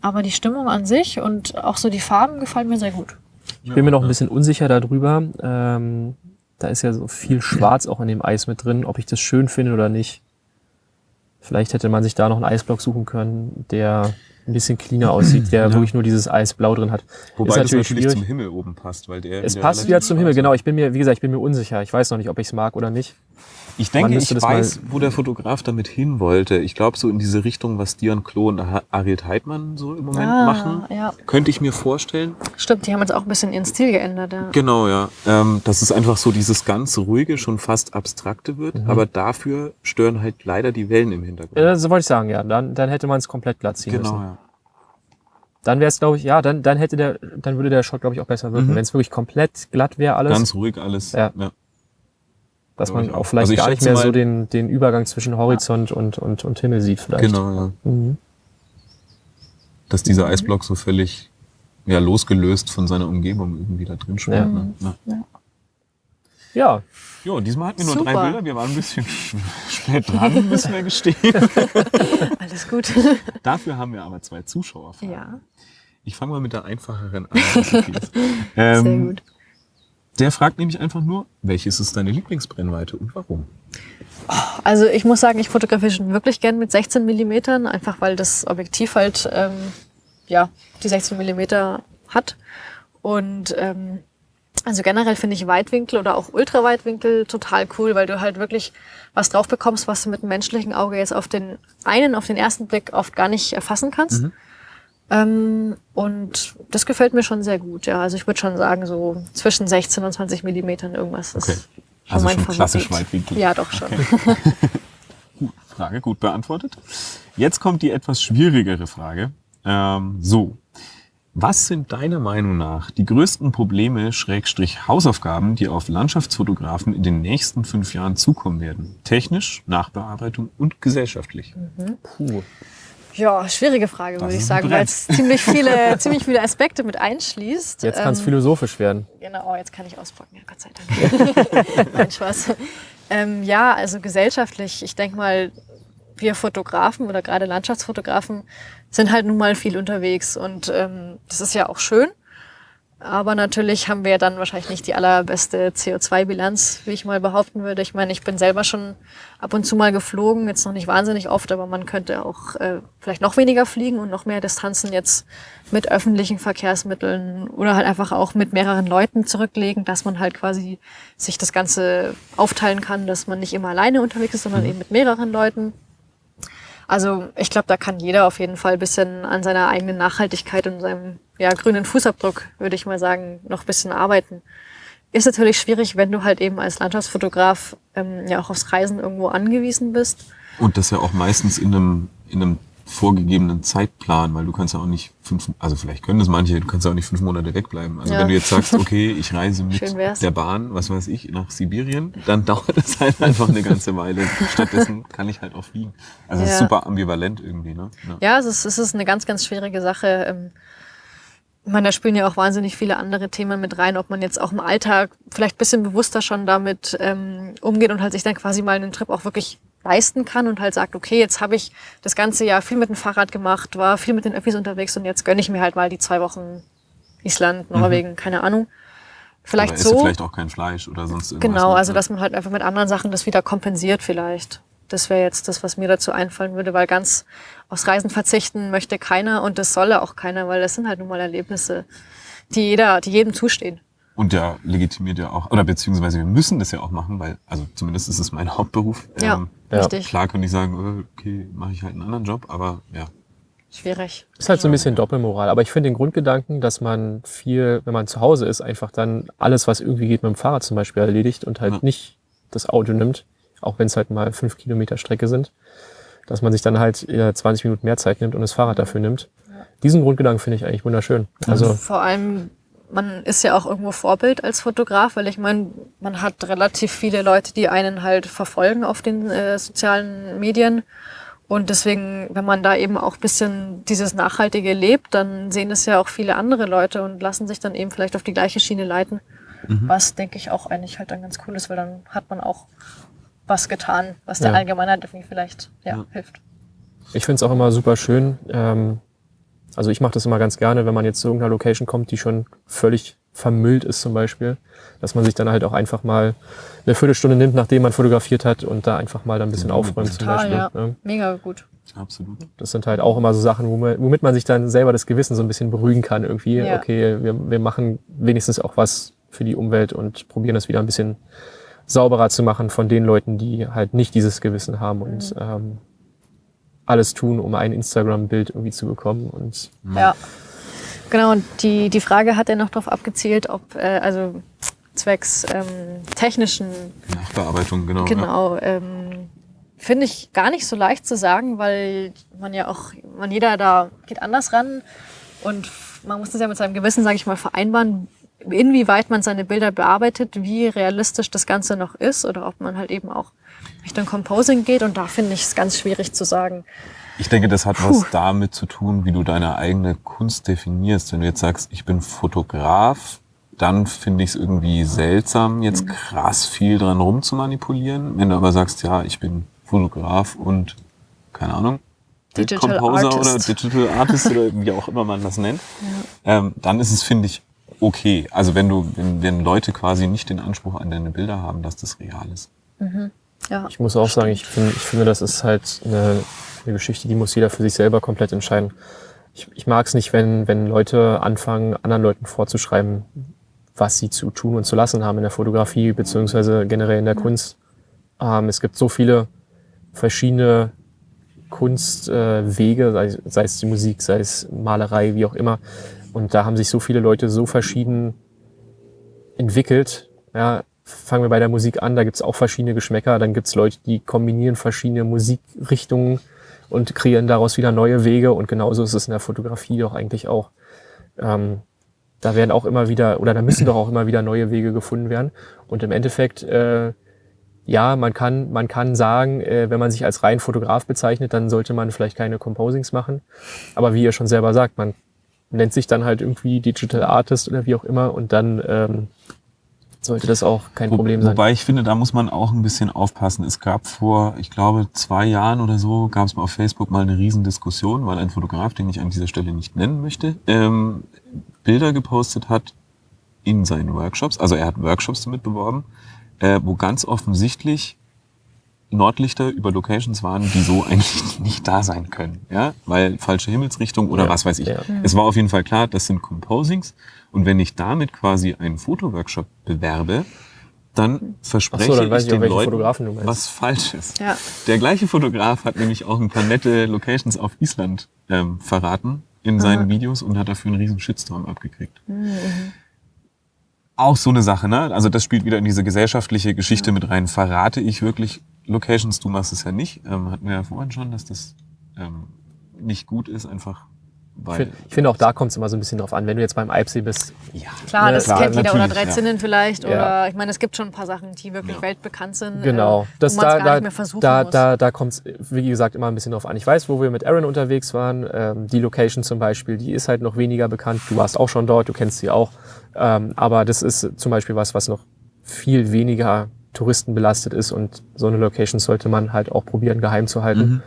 Aber die Stimmung an sich und auch so die Farben gefallen mir sehr gut. Ich bin mir noch ein bisschen unsicher darüber. Ähm, da ist ja so viel Schwarz auch in dem Eis mit drin, ob ich das schön finde oder nicht. Vielleicht hätte man sich da noch einen Eisblock suchen können, der ein bisschen cleaner aussieht, der [CLEARS THROAT] Ja. wirklich nur dieses Eisblau drin hat. Wobei ist das natürlich natürlich schwierig. zum Himmel oben passt, weil der Es passt wieder zum Himmel, genau. Ich bin mir, wie gesagt, ich bin mir unsicher. Ich weiß noch nicht, ob ich es mag oder nicht. Ich denke, ich weiß, wo der Fotograf damit hin wollte. Ich glaube, so in diese Richtung, was Dion Klo und Ariel Heidmann so im Moment Ah, machen, ja. könnte ich mir vorstellen. Stimmt, die haben jetzt auch ein bisschen ihren Stil geändert. Ja. Genau, ja. Ähm, dass es einfach so dieses ganz ruhige, schon fast abstrakte wird, Mhm. aber dafür stören halt leider die Wellen im Hintergrund. Ja, so wollte ich sagen, ja. Dann, dann hätte man es komplett glatt ziehen genau, müssen. ja. Dann wäre es, glaube ich, ja, dann, dann hätte der, dann würde der Shot, glaube ich, auch besser wirken. Mhm. Wenn es wirklich komplett glatt wäre alles, Ganz ruhig alles. Ja. ja. Dass man auch vielleicht Also gar nicht mehr so den, den Übergang zwischen Horizont und, und, und Himmel sieht vielleicht. Genau, ja. Mhm. Dass dieser Eisblock so völlig ja, losgelöst von seiner Umgebung irgendwie da drin schwimmt. Ja. Ne? Ja. Ja, Jo, diesmal hatten wir nur Super. drei Bilder. Wir waren ein bisschen [LAUGHS] spät dran, müssen wir gestehen. [LAUGHS] Alles gut. [LAUGHS] Dafür haben wir aber zwei Zuschauer. ja, Ich fange mal mit der einfacheren an. ähm, sehr gut. Der fragt nämlich einfach nur, welches ist deine Lieblingsbrennweite und warum? Also ich muss sagen, ich fotografiere schon wirklich gern mit 16 Millimetern, einfach weil das Objektiv halt ähm, ja die 16 Millimeter hat. Und ähm, also generell finde ich Weitwinkel oder auch Ultraweitwinkel total cool, weil du halt wirklich was drauf bekommst, was du mit dem menschlichen Auge jetzt auf den einen, auf den ersten Blick oft gar nicht erfassen kannst. Ähm, und das gefällt mir schon sehr gut. Ja, also ich würde schon sagen, so zwischen 16 und 20 Millimetern irgendwas ist Okay. schon Also mein schon Favorit. klassisch Weitwinkel. Ja, doch schon. [LAUGHS] Frage gut beantwortet. Jetzt kommt die etwas schwierigere Frage. Ähm, so. Was sind deiner Meinung nach die größten Probleme, Schrägstrich Hausaufgaben, die auf Landschaftsfotografen in den nächsten fünf Jahren zukommen werden? Technisch, Nachbearbeitung und gesellschaftlich. puh. Ja, schwierige Frage, würde ich sagen, weil es ziemlich viele, [LAUGHS] ziemlich viele Aspekte mit einschließt. Jetzt kann es Ähm, philosophisch werden. Genau, jetzt kann ich auspacken, ja, Gott sei Dank. [LAUGHS] Nein, Spaß. Ähm, ja, also gesellschaftlich, ich denke mal, wir Fotografen oder gerade Landschaftsfotografen sind halt nun mal viel unterwegs und ähm, das ist ja auch schön. Aber natürlich haben wir dann wahrscheinlich nicht die allerbeste CO2-Bilanz, wie ich mal behaupten würde. Ich meine, ich bin selber schon ab und zu mal geflogen, jetzt noch nicht wahnsinnig oft, aber man könnte auch äh, vielleicht noch weniger fliegen und noch mehr Distanzen jetzt mit öffentlichen Verkehrsmitteln oder halt einfach auch mit mehreren Leuten zurücklegen, dass man halt quasi sich das Ganze aufteilen kann, dass man nicht immer alleine unterwegs ist, sondern eben mit mehreren Leuten. Also ich glaube, da kann jeder auf jeden Fall ein bisschen an seiner eigenen Nachhaltigkeit und seinem ja, grünen Fußabdruck, würde ich mal sagen, noch ein bisschen arbeiten. Ist natürlich schwierig, wenn du halt eben als Landschaftsfotograf ähm, ja auch aufs Reisen irgendwo angewiesen bist. Und das ja auch meistens in einem, in einem vorgegebenen Zeitplan, weil du kannst ja auch nicht fünf, also vielleicht können das manche, du kannst ja auch nicht fünf Monate wegbleiben. Also Ja. wenn du jetzt sagst, okay, ich reise mit der Bahn, was weiß ich, nach Sibirien, dann [LAUGHS] dauert es halt einfach eine ganze Weile. Stattdessen kann ich halt auch fliegen. Also es ist Ja. super ambivalent irgendwie, ne? Ja. Ja, es ist, es ist eine ganz, ganz schwierige Sache. Ich meine, da spielen ja auch wahnsinnig viele andere Themen mit rein, ob man jetzt auch im Alltag vielleicht ein bisschen bewusster schon damit ähm, umgeht und halt sich dann quasi mal einen Trip auch wirklich leisten kann und halt sagt, okay, jetzt habe ich das ganze Jahr viel mit dem Fahrrad gemacht, war viel mit den Öffis unterwegs und jetzt gönne ich mir halt mal die zwei Wochen Island, Norwegen, keine Ahnung. Vielleicht so. vielleicht auch kein Fleisch oder sonst irgendwas. Genau, ne? also Ja. dass man halt einfach mit anderen Sachen das wieder kompensiert vielleicht. Das wäre jetzt das, was mir dazu einfallen würde, weil ganz aufs Reisen verzichten möchte keiner und das solle auch keiner, weil das sind halt nun mal Erlebnisse, die jeder, die jedem zustehen. Und der legitimiert ja auch, oder beziehungsweise wir müssen das ja auch machen, weil, also zumindest ist es mein [LAUGHS] Hauptberuf. Ja, Ähm, richtig. Klar könnte ich sagen, äh, okay, mache ich halt einen anderen Job, aber ja. Schwierig. Ist halt so ein bisschen Doppelmoral. Aber ich finde den Grundgedanken, dass man viel, wenn man zu Hause ist, einfach dann alles, was irgendwie geht, mit dem Fahrrad zum Beispiel erledigt und halt Ja. nicht das Auto nimmt, auch wenn es halt mal fünf Kilometer Strecke sind, dass man sich dann halt eher 20 Minuten mehr Zeit nimmt und das Fahrrad dafür nimmt. Diesen Grundgedanken finde ich eigentlich wunderschön. Also Vor allem, man ist ja auch irgendwo Vorbild als Fotograf, weil ich meine, man hat relativ viele Leute, die einen halt verfolgen auf den äh, sozialen Medien. Und deswegen, wenn man da eben auch bisschen dieses Nachhaltige lebt, dann sehen es ja auch viele andere Leute und lassen sich dann eben vielleicht auf die gleiche Schiene leiten. Was, denke ich, auch eigentlich halt dann ganz cool ist, weil dann hat man auch was getan, was der Ja. Allgemeinheit irgendwie vielleicht ja, Ja. hilft. Ich finde es auch immer super schön. Ähm, also ich mache das immer ganz gerne, wenn man jetzt zu irgendeiner Location kommt, die schon völlig vermüllt ist zum Beispiel, dass man sich dann halt auch einfach mal eine Viertelstunde nimmt, nachdem man fotografiert hat und da einfach mal dann ein bisschen aufräumt zum Total, Beispiel. ja. ne? Mega gut. Absolut. Das sind halt auch immer so Sachen, womit, womit man sich dann selber das Gewissen so ein bisschen beruhigen kann. Irgendwie, Ja. okay, wir, wir machen wenigstens auch was für die Umwelt und probieren das wieder ein bisschen sauberer zu machen von den Leuten, die halt nicht dieses Gewissen haben und ähm, alles tun, um ein Instagram-Bild irgendwie zu bekommen. Und Ja. Genau, und die, die Frage hat er noch darauf abgezielt, ob, äh, also zwecks ähm, technischen, Nachbearbeitung, genau. Ja. genau, ähm, finde ich gar nicht so leicht zu sagen, weil man ja auch, man jeder da geht anders ran und man muss das ja mit seinem Gewissen, sage ich mal, vereinbaren, inwieweit man seine Bilder bearbeitet, wie realistisch das Ganze noch ist oder ob man halt eben auch Richtung Composing geht und da finde ich es ganz schwierig zu sagen. Ich denke, das hat was damit zu tun, wie du deine eigene Kunst definierst. Wenn du jetzt sagst, ich bin Fotograf, dann finde ich es irgendwie seltsam, jetzt krass viel dran rumzumanipulieren. Wenn du aber sagst, ja, ich bin Fotograf und keine Ahnung, Digital Bildcomposer oder Artist. Digital Artist oder wie auch immer man das nennt, [LAUGHS] ähm, dann ist es, finde ich, okay. Also wenn du, wenn, wenn Leute quasi nicht den Anspruch an deine Bilder haben, dass das real ist. Ja. ich muss auch sagen, ich finde, ich finde, das ist halt eine, eine Geschichte, die muss jeder für sich selber komplett entscheiden. Ich, ich mag es nicht, wenn, wenn Leute anfangen, anderen Leuten vorzuschreiben, was sie zu tun und zu lassen haben in der Fotografie beziehungsweise generell in der Kunst. Ähm, es gibt so viele verschiedene Kunstwege, äh, sei, sei es die Musik, sei es Malerei, wie auch immer. Und da haben sich so viele Leute so verschieden entwickelt. Ja, fangen wir bei der Musik an, da gibt's auch verschiedene Geschmäcker. Dann gibt's Leute, die kombinieren verschiedene Musikrichtungen und kreieren daraus wieder neue Wege. Und genauso ist es in der Fotografie doch eigentlich auch. Ähm, da werden auch immer wieder, oder da müssen doch auch immer wieder neue Wege gefunden werden. Und im Endeffekt, äh, ja, man kann, man kann sagen, äh, wenn man sich als rein Fotograf bezeichnet, dann sollte man vielleicht keine Composings machen. Aber wie ihr schon selber sagt, man nennt sich dann halt irgendwie Digital Artist oder wie auch immer und dann ähm, sollte das auch kein Wo- Problem sein. Wobei ich finde, da muss man auch ein bisschen aufpassen. Es gab vor, ich glaube, zwei Jahren oder so, gab es mal auf Facebook mal eine Riesendiskussion, weil ein Fotograf, den ich an dieser Stelle nicht nennen möchte, ähm, Bilder gepostet hat in seinen Workshops. Also er hat Workshops damit beworben, äh, wo ganz offensichtlich Nordlichter über Locations waren, die so eigentlich [LAUGHS] nicht da sein können, ja, weil falsche Himmelsrichtung oder Ja, was weiß ich. ja. Es war auf jeden Fall klar, das sind Composings und wenn ich damit quasi einen Fotoworkshop bewerbe, dann verspreche so, dann weiß ich ich den welche Leuten Fotografen du meinst. was Falsches. Ja. Der gleiche Fotograf hat nämlich auch ein paar nette Locations auf Island ähm, verraten in seinen Videos und hat dafür einen riesen Shitstorm abgekriegt. Auch so eine Sache, ne? Also das spielt wieder in diese gesellschaftliche Geschichte mit rein. Verrate ich wirklich Locations, du machst es ja nicht, ähm, hatten wir ja vorhin schon, dass das ähm, nicht gut ist, einfach Ich weil. finde find auch da kommt es immer so ein bisschen drauf an. Wenn du jetzt beim Eibsee bist, ja, Klar, Ne, das klar, kennt jeder. Oder natürlich, drei ja. Zinnen vielleicht. Ja. Oder ich meine, es gibt schon ein paar Sachen, die wirklich Ja. weltbekannt sind. Genau. Äh, Das, wo man es da, gar da, nicht mehr versuchen da, muss. da, da kommt es, wie gesagt, immer ein bisschen drauf an. Ich weiß, wo wir mit Aaron unterwegs waren. Ähm, die Location zum Beispiel, die ist halt noch weniger bekannt. Du warst auch schon dort, du kennst sie auch. Ähm, aber das ist zum Beispiel was, was noch viel weniger touristenbelastet ist und so eine Location sollte man halt auch probieren, geheim zu halten. Mhm.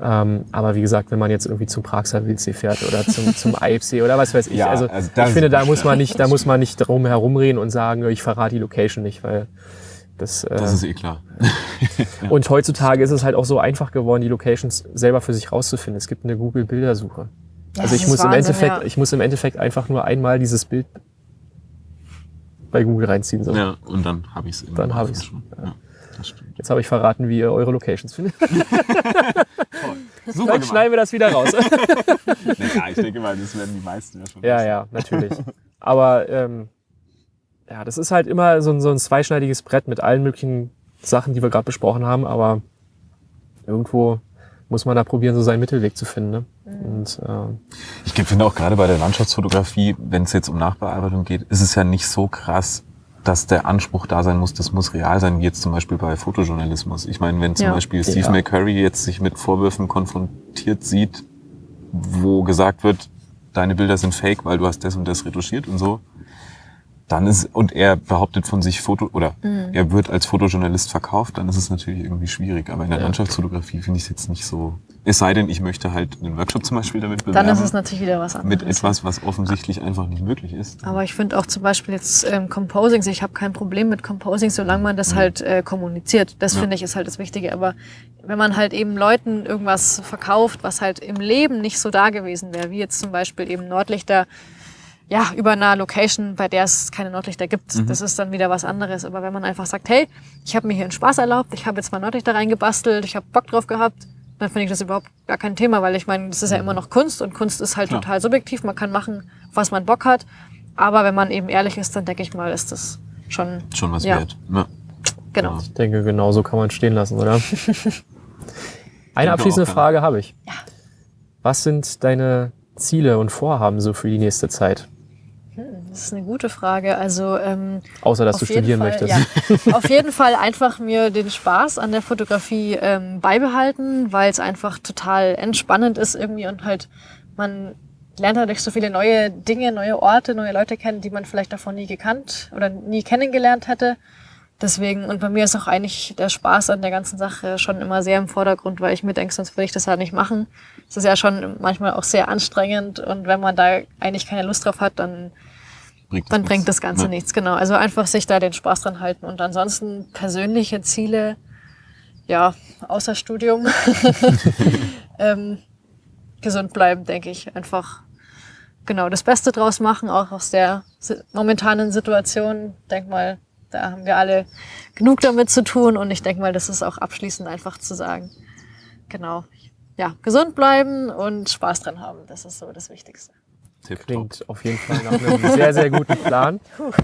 Ähm, aber wie gesagt, wenn man jetzt irgendwie zum Praxer Wildsee fährt oder zum, [LAUGHS] zum Eibsee oder was weiß ich, Ja, also, also ich finde, da muss man nicht, da muss man nicht drum herumreden und sagen, ich verrate die Location nicht, weil das, äh, Das ist eh klar. [LAUGHS] und heutzutage ist es halt auch so einfach geworden, die Locations selber für sich rauszufinden. Es gibt eine Google-Bildersuche. Ja, also ich muss im Wahnsinn, Endeffekt, ja. ich muss im Endeffekt einfach nur einmal dieses Bild bei Google reinziehen. So. Ja, und dann habe ich es. Dann hab ich's. schon. Ja. Jetzt habe ich verraten, wie ihr eure Locations findet. [LAUGHS] Super Dann schneiden wir das wieder raus. [LAUGHS] Ja, ich denke mal, das werden die meisten ja schon. ja, wissen. ja, natürlich. Aber ähm, ja, das ist halt immer so ein, so ein zweischneidiges Brett mit allen möglichen Sachen, die wir gerade besprochen haben. Aber irgendwo muss man da probieren, so seinen Mittelweg zu finden. Ne? Und ähm, Ich finde auch gerade bei der Landschaftsfotografie, wenn es jetzt um Nachbearbeitung geht, ist es ja nicht so krass, dass der Anspruch da sein muss, das muss real sein, wie jetzt zum Beispiel bei Fotojournalismus. Ich meine, wenn zum Ja. Beispiel Steve Ja. McCurry jetzt sich mit Vorwürfen konfrontiert sieht, wo gesagt wird, deine Bilder sind fake, weil du hast das und das retuschiert und so, dann ist, und er behauptet von sich Foto, oder Mhm. er wird als Fotojournalist verkauft, dann ist es natürlich irgendwie schwierig. Aber in der Ja. Landschaftsfotografie finde ich es jetzt nicht so. Es sei denn, ich möchte halt einen Workshop zum Beispiel damit bewerben. Dann ist es natürlich wieder was anderes. mit etwas, was offensichtlich einfach nicht möglich ist. Aber ich finde auch zum Beispiel jetzt ähm, Composings, ich habe kein Problem mit Composing, solange man das halt äh, kommuniziert. Das Ja. finde ich ist halt das Wichtige. Aber wenn man halt eben Leuten irgendwas verkauft, was halt im Leben nicht so da gewesen wäre, wie jetzt zum Beispiel eben Nordlichter, ja, über einer Location, bei der es keine Nordlichter gibt, Mhm. das ist dann wieder was anderes. Aber wenn man einfach sagt, hey, ich habe mir hier einen Spaß erlaubt, ich habe jetzt mal Nordlichter reingebastelt, ich habe Bock drauf gehabt, dann finde ich das überhaupt gar kein Thema, weil ich meine, das ist ja immer noch Kunst und Kunst ist halt Klar. total subjektiv. Man kann machen, was man Bock hat. Aber wenn man eben ehrlich ist, dann denke ich mal, ist das schon Schon was Ja. wert. Ja. genau. Ja. Ich denke, genau so kann man es stehen lassen, oder? [LAUGHS] Eine Denke abschließende ja. Frage habe ich. Was sind deine Ziele und Vorhaben so für die nächste Zeit? Das ist eine gute Frage. Also ähm, Außer, dass du studieren Fall, möchtest. Ja, [LAUGHS] auf jeden Fall einfach mir den Spaß an der Fotografie ähm, beibehalten, weil es einfach total entspannend ist irgendwie und halt man lernt dadurch so viele neue Dinge, neue Orte, neue Leute kennen, die man vielleicht davon nie gekannt oder nie kennengelernt hätte. Deswegen, und bei mir ist auch eigentlich der Spaß an der ganzen Sache schon immer sehr im Vordergrund, weil ich mir denke, sonst würde ich das ja nicht machen. Es ist ja schon manchmal auch sehr anstrengend und wenn man da eigentlich keine Lust drauf hat, dann Bringt dann nichts. bringt das Ganze Ja. nichts, genau. Also einfach sich da den Spaß dran halten und ansonsten persönliche Ziele, ja, außer Studium, [LAUGHS] ähm, gesund bleiben, denke ich. Einfach genau das Beste draus machen, auch aus der momentanen Situation. Denk mal, da haben wir alle genug damit zu tun und ich denke mal, das ist auch abschließend einfach zu sagen. Genau. Ja, gesund bleiben und Spaß dran haben. Das ist so das Wichtigste. Tipptopp. Klingt auf jeden Fall nach einem sehr, sehr guten Plan. [LAUGHS]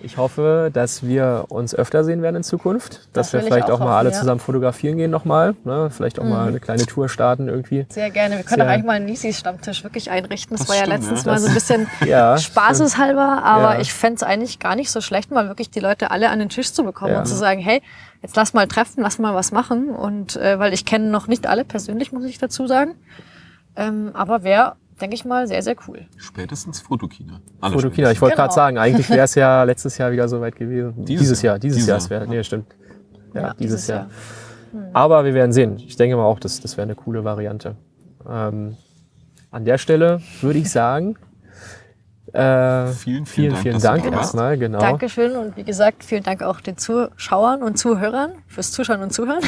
Ich hoffe, dass wir uns öfter sehen werden in Zukunft. Dass Das wir vielleicht auch auch mal alle ja. zusammen fotografieren gehen nochmal. Ne? Vielleicht auch mal eine kleine Tour starten irgendwie. Sehr gerne. Wir können Sehr- auch eigentlich mal einen Nisis-Stammtisch wirklich einrichten. Das, Das war ja stimmt, letztens ja. mal so ein bisschen [LAUGHS] Ja, spaßeshalber, aber Ja. ich fänd's eigentlich gar nicht so schlecht, mal wirklich die Leute alle an den Tisch zu bekommen Ja. und zu sagen, hey, jetzt lass mal treffen, lass mal was machen. Und äh, weil ich kenne noch nicht alle persönlich, muss ich dazu sagen. Ähm, aber wäre, denke ich mal, sehr, sehr cool. Spätestens Fotokina. Alle Fotokina. Ich wollte Genau. gerade sagen, eigentlich wäre es ja letztes Jahr wieder so weit gewesen. [LAUGHS] Dieses Dieses, Jahr. Jahr, dieses, Dieses Jahr. Jahr. Es wäre, nee, stimmt. Ja, Ja, dieses, dieses Jahr. Aber wir werden sehen. Ich denke mal auch, das, das wäre eine coole Variante. Ähm, an der Stelle würde ich sagen, äh, Vielen, vielen vielen, Dank, vielen Dank erstmal. Genau. Dankeschön und wie gesagt, vielen Dank auch den Zuschauern und Zuhörern fürs Zuschauen und Zuhören.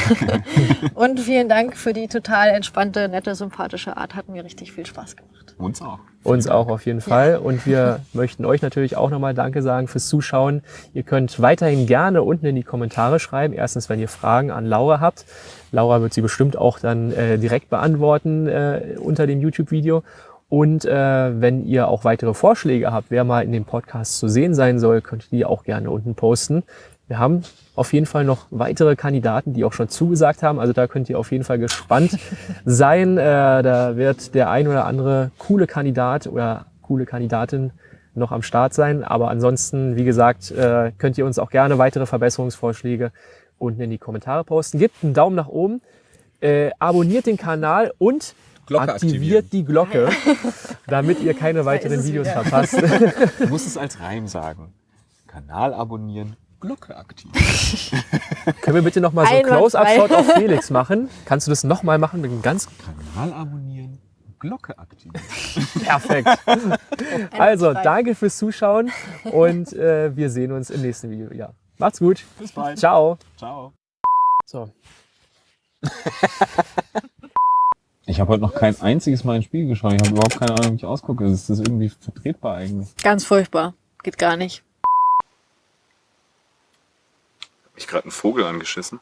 [LAUGHS] und vielen Dank für die total entspannte, nette, sympathische Art. Hat mir richtig viel Spaß gemacht. Uns auch. Uns auch auf jeden Fall. Und wir möchten euch natürlich auch nochmal Danke sagen fürs Zuschauen. Ihr könnt weiterhin gerne unten in die Kommentare schreiben. Erstens, wenn ihr Fragen an Laura habt. Laura wird sie bestimmt auch dann äh, direkt beantworten äh, unter dem YouTube-Video. Und äh, wenn ihr auch weitere Vorschläge habt, wer mal in dem Podcast zu sehen sein soll, könnt ihr die auch gerne unten posten. wir haben auf jeden Fall noch weitere Kandidaten, die auch schon zugesagt haben. Also da könnt ihr auf jeden Fall gespannt [LAUGHS] sein. Äh, da wird der ein oder andere coole Kandidat oder coole Kandidatin noch am Start sein. Aber ansonsten, wie gesagt, äh, könnt ihr uns auch gerne weitere Verbesserungsvorschläge unten in die Kommentare posten. Gebt einen Daumen nach oben, äh, abonniert den Kanal und Glocke aktiviert die Glocke, [LAUGHS] damit ihr keine weiteren Videos wieder. verpasst. Du musst es als Reim sagen. Kanal abonnieren, Glocke aktivieren. [LAUGHS] Können wir bitte noch mal so einen. Close-Up-Shot auf Felix machen? Kannst du das noch mal machen mit einem ganz Kanal abonnieren, Glocke aktivieren. [LAUGHS] perfekt. [LAUGHS] Also, danke fürs Zuschauen und äh, wir sehen uns im nächsten Video. Ja, macht's gut. Bis bald. Ciao. Ciao. So, Ich habe heute noch kein einziges Mal ein Spiel geschaut. Ich habe überhaupt keine Ahnung, wie ich ausgucke. Ist das irgendwie vertretbar eigentlich? Ganz furchtbar. Geht gar nicht. Hab ich gerade einen Vogel angeschissen?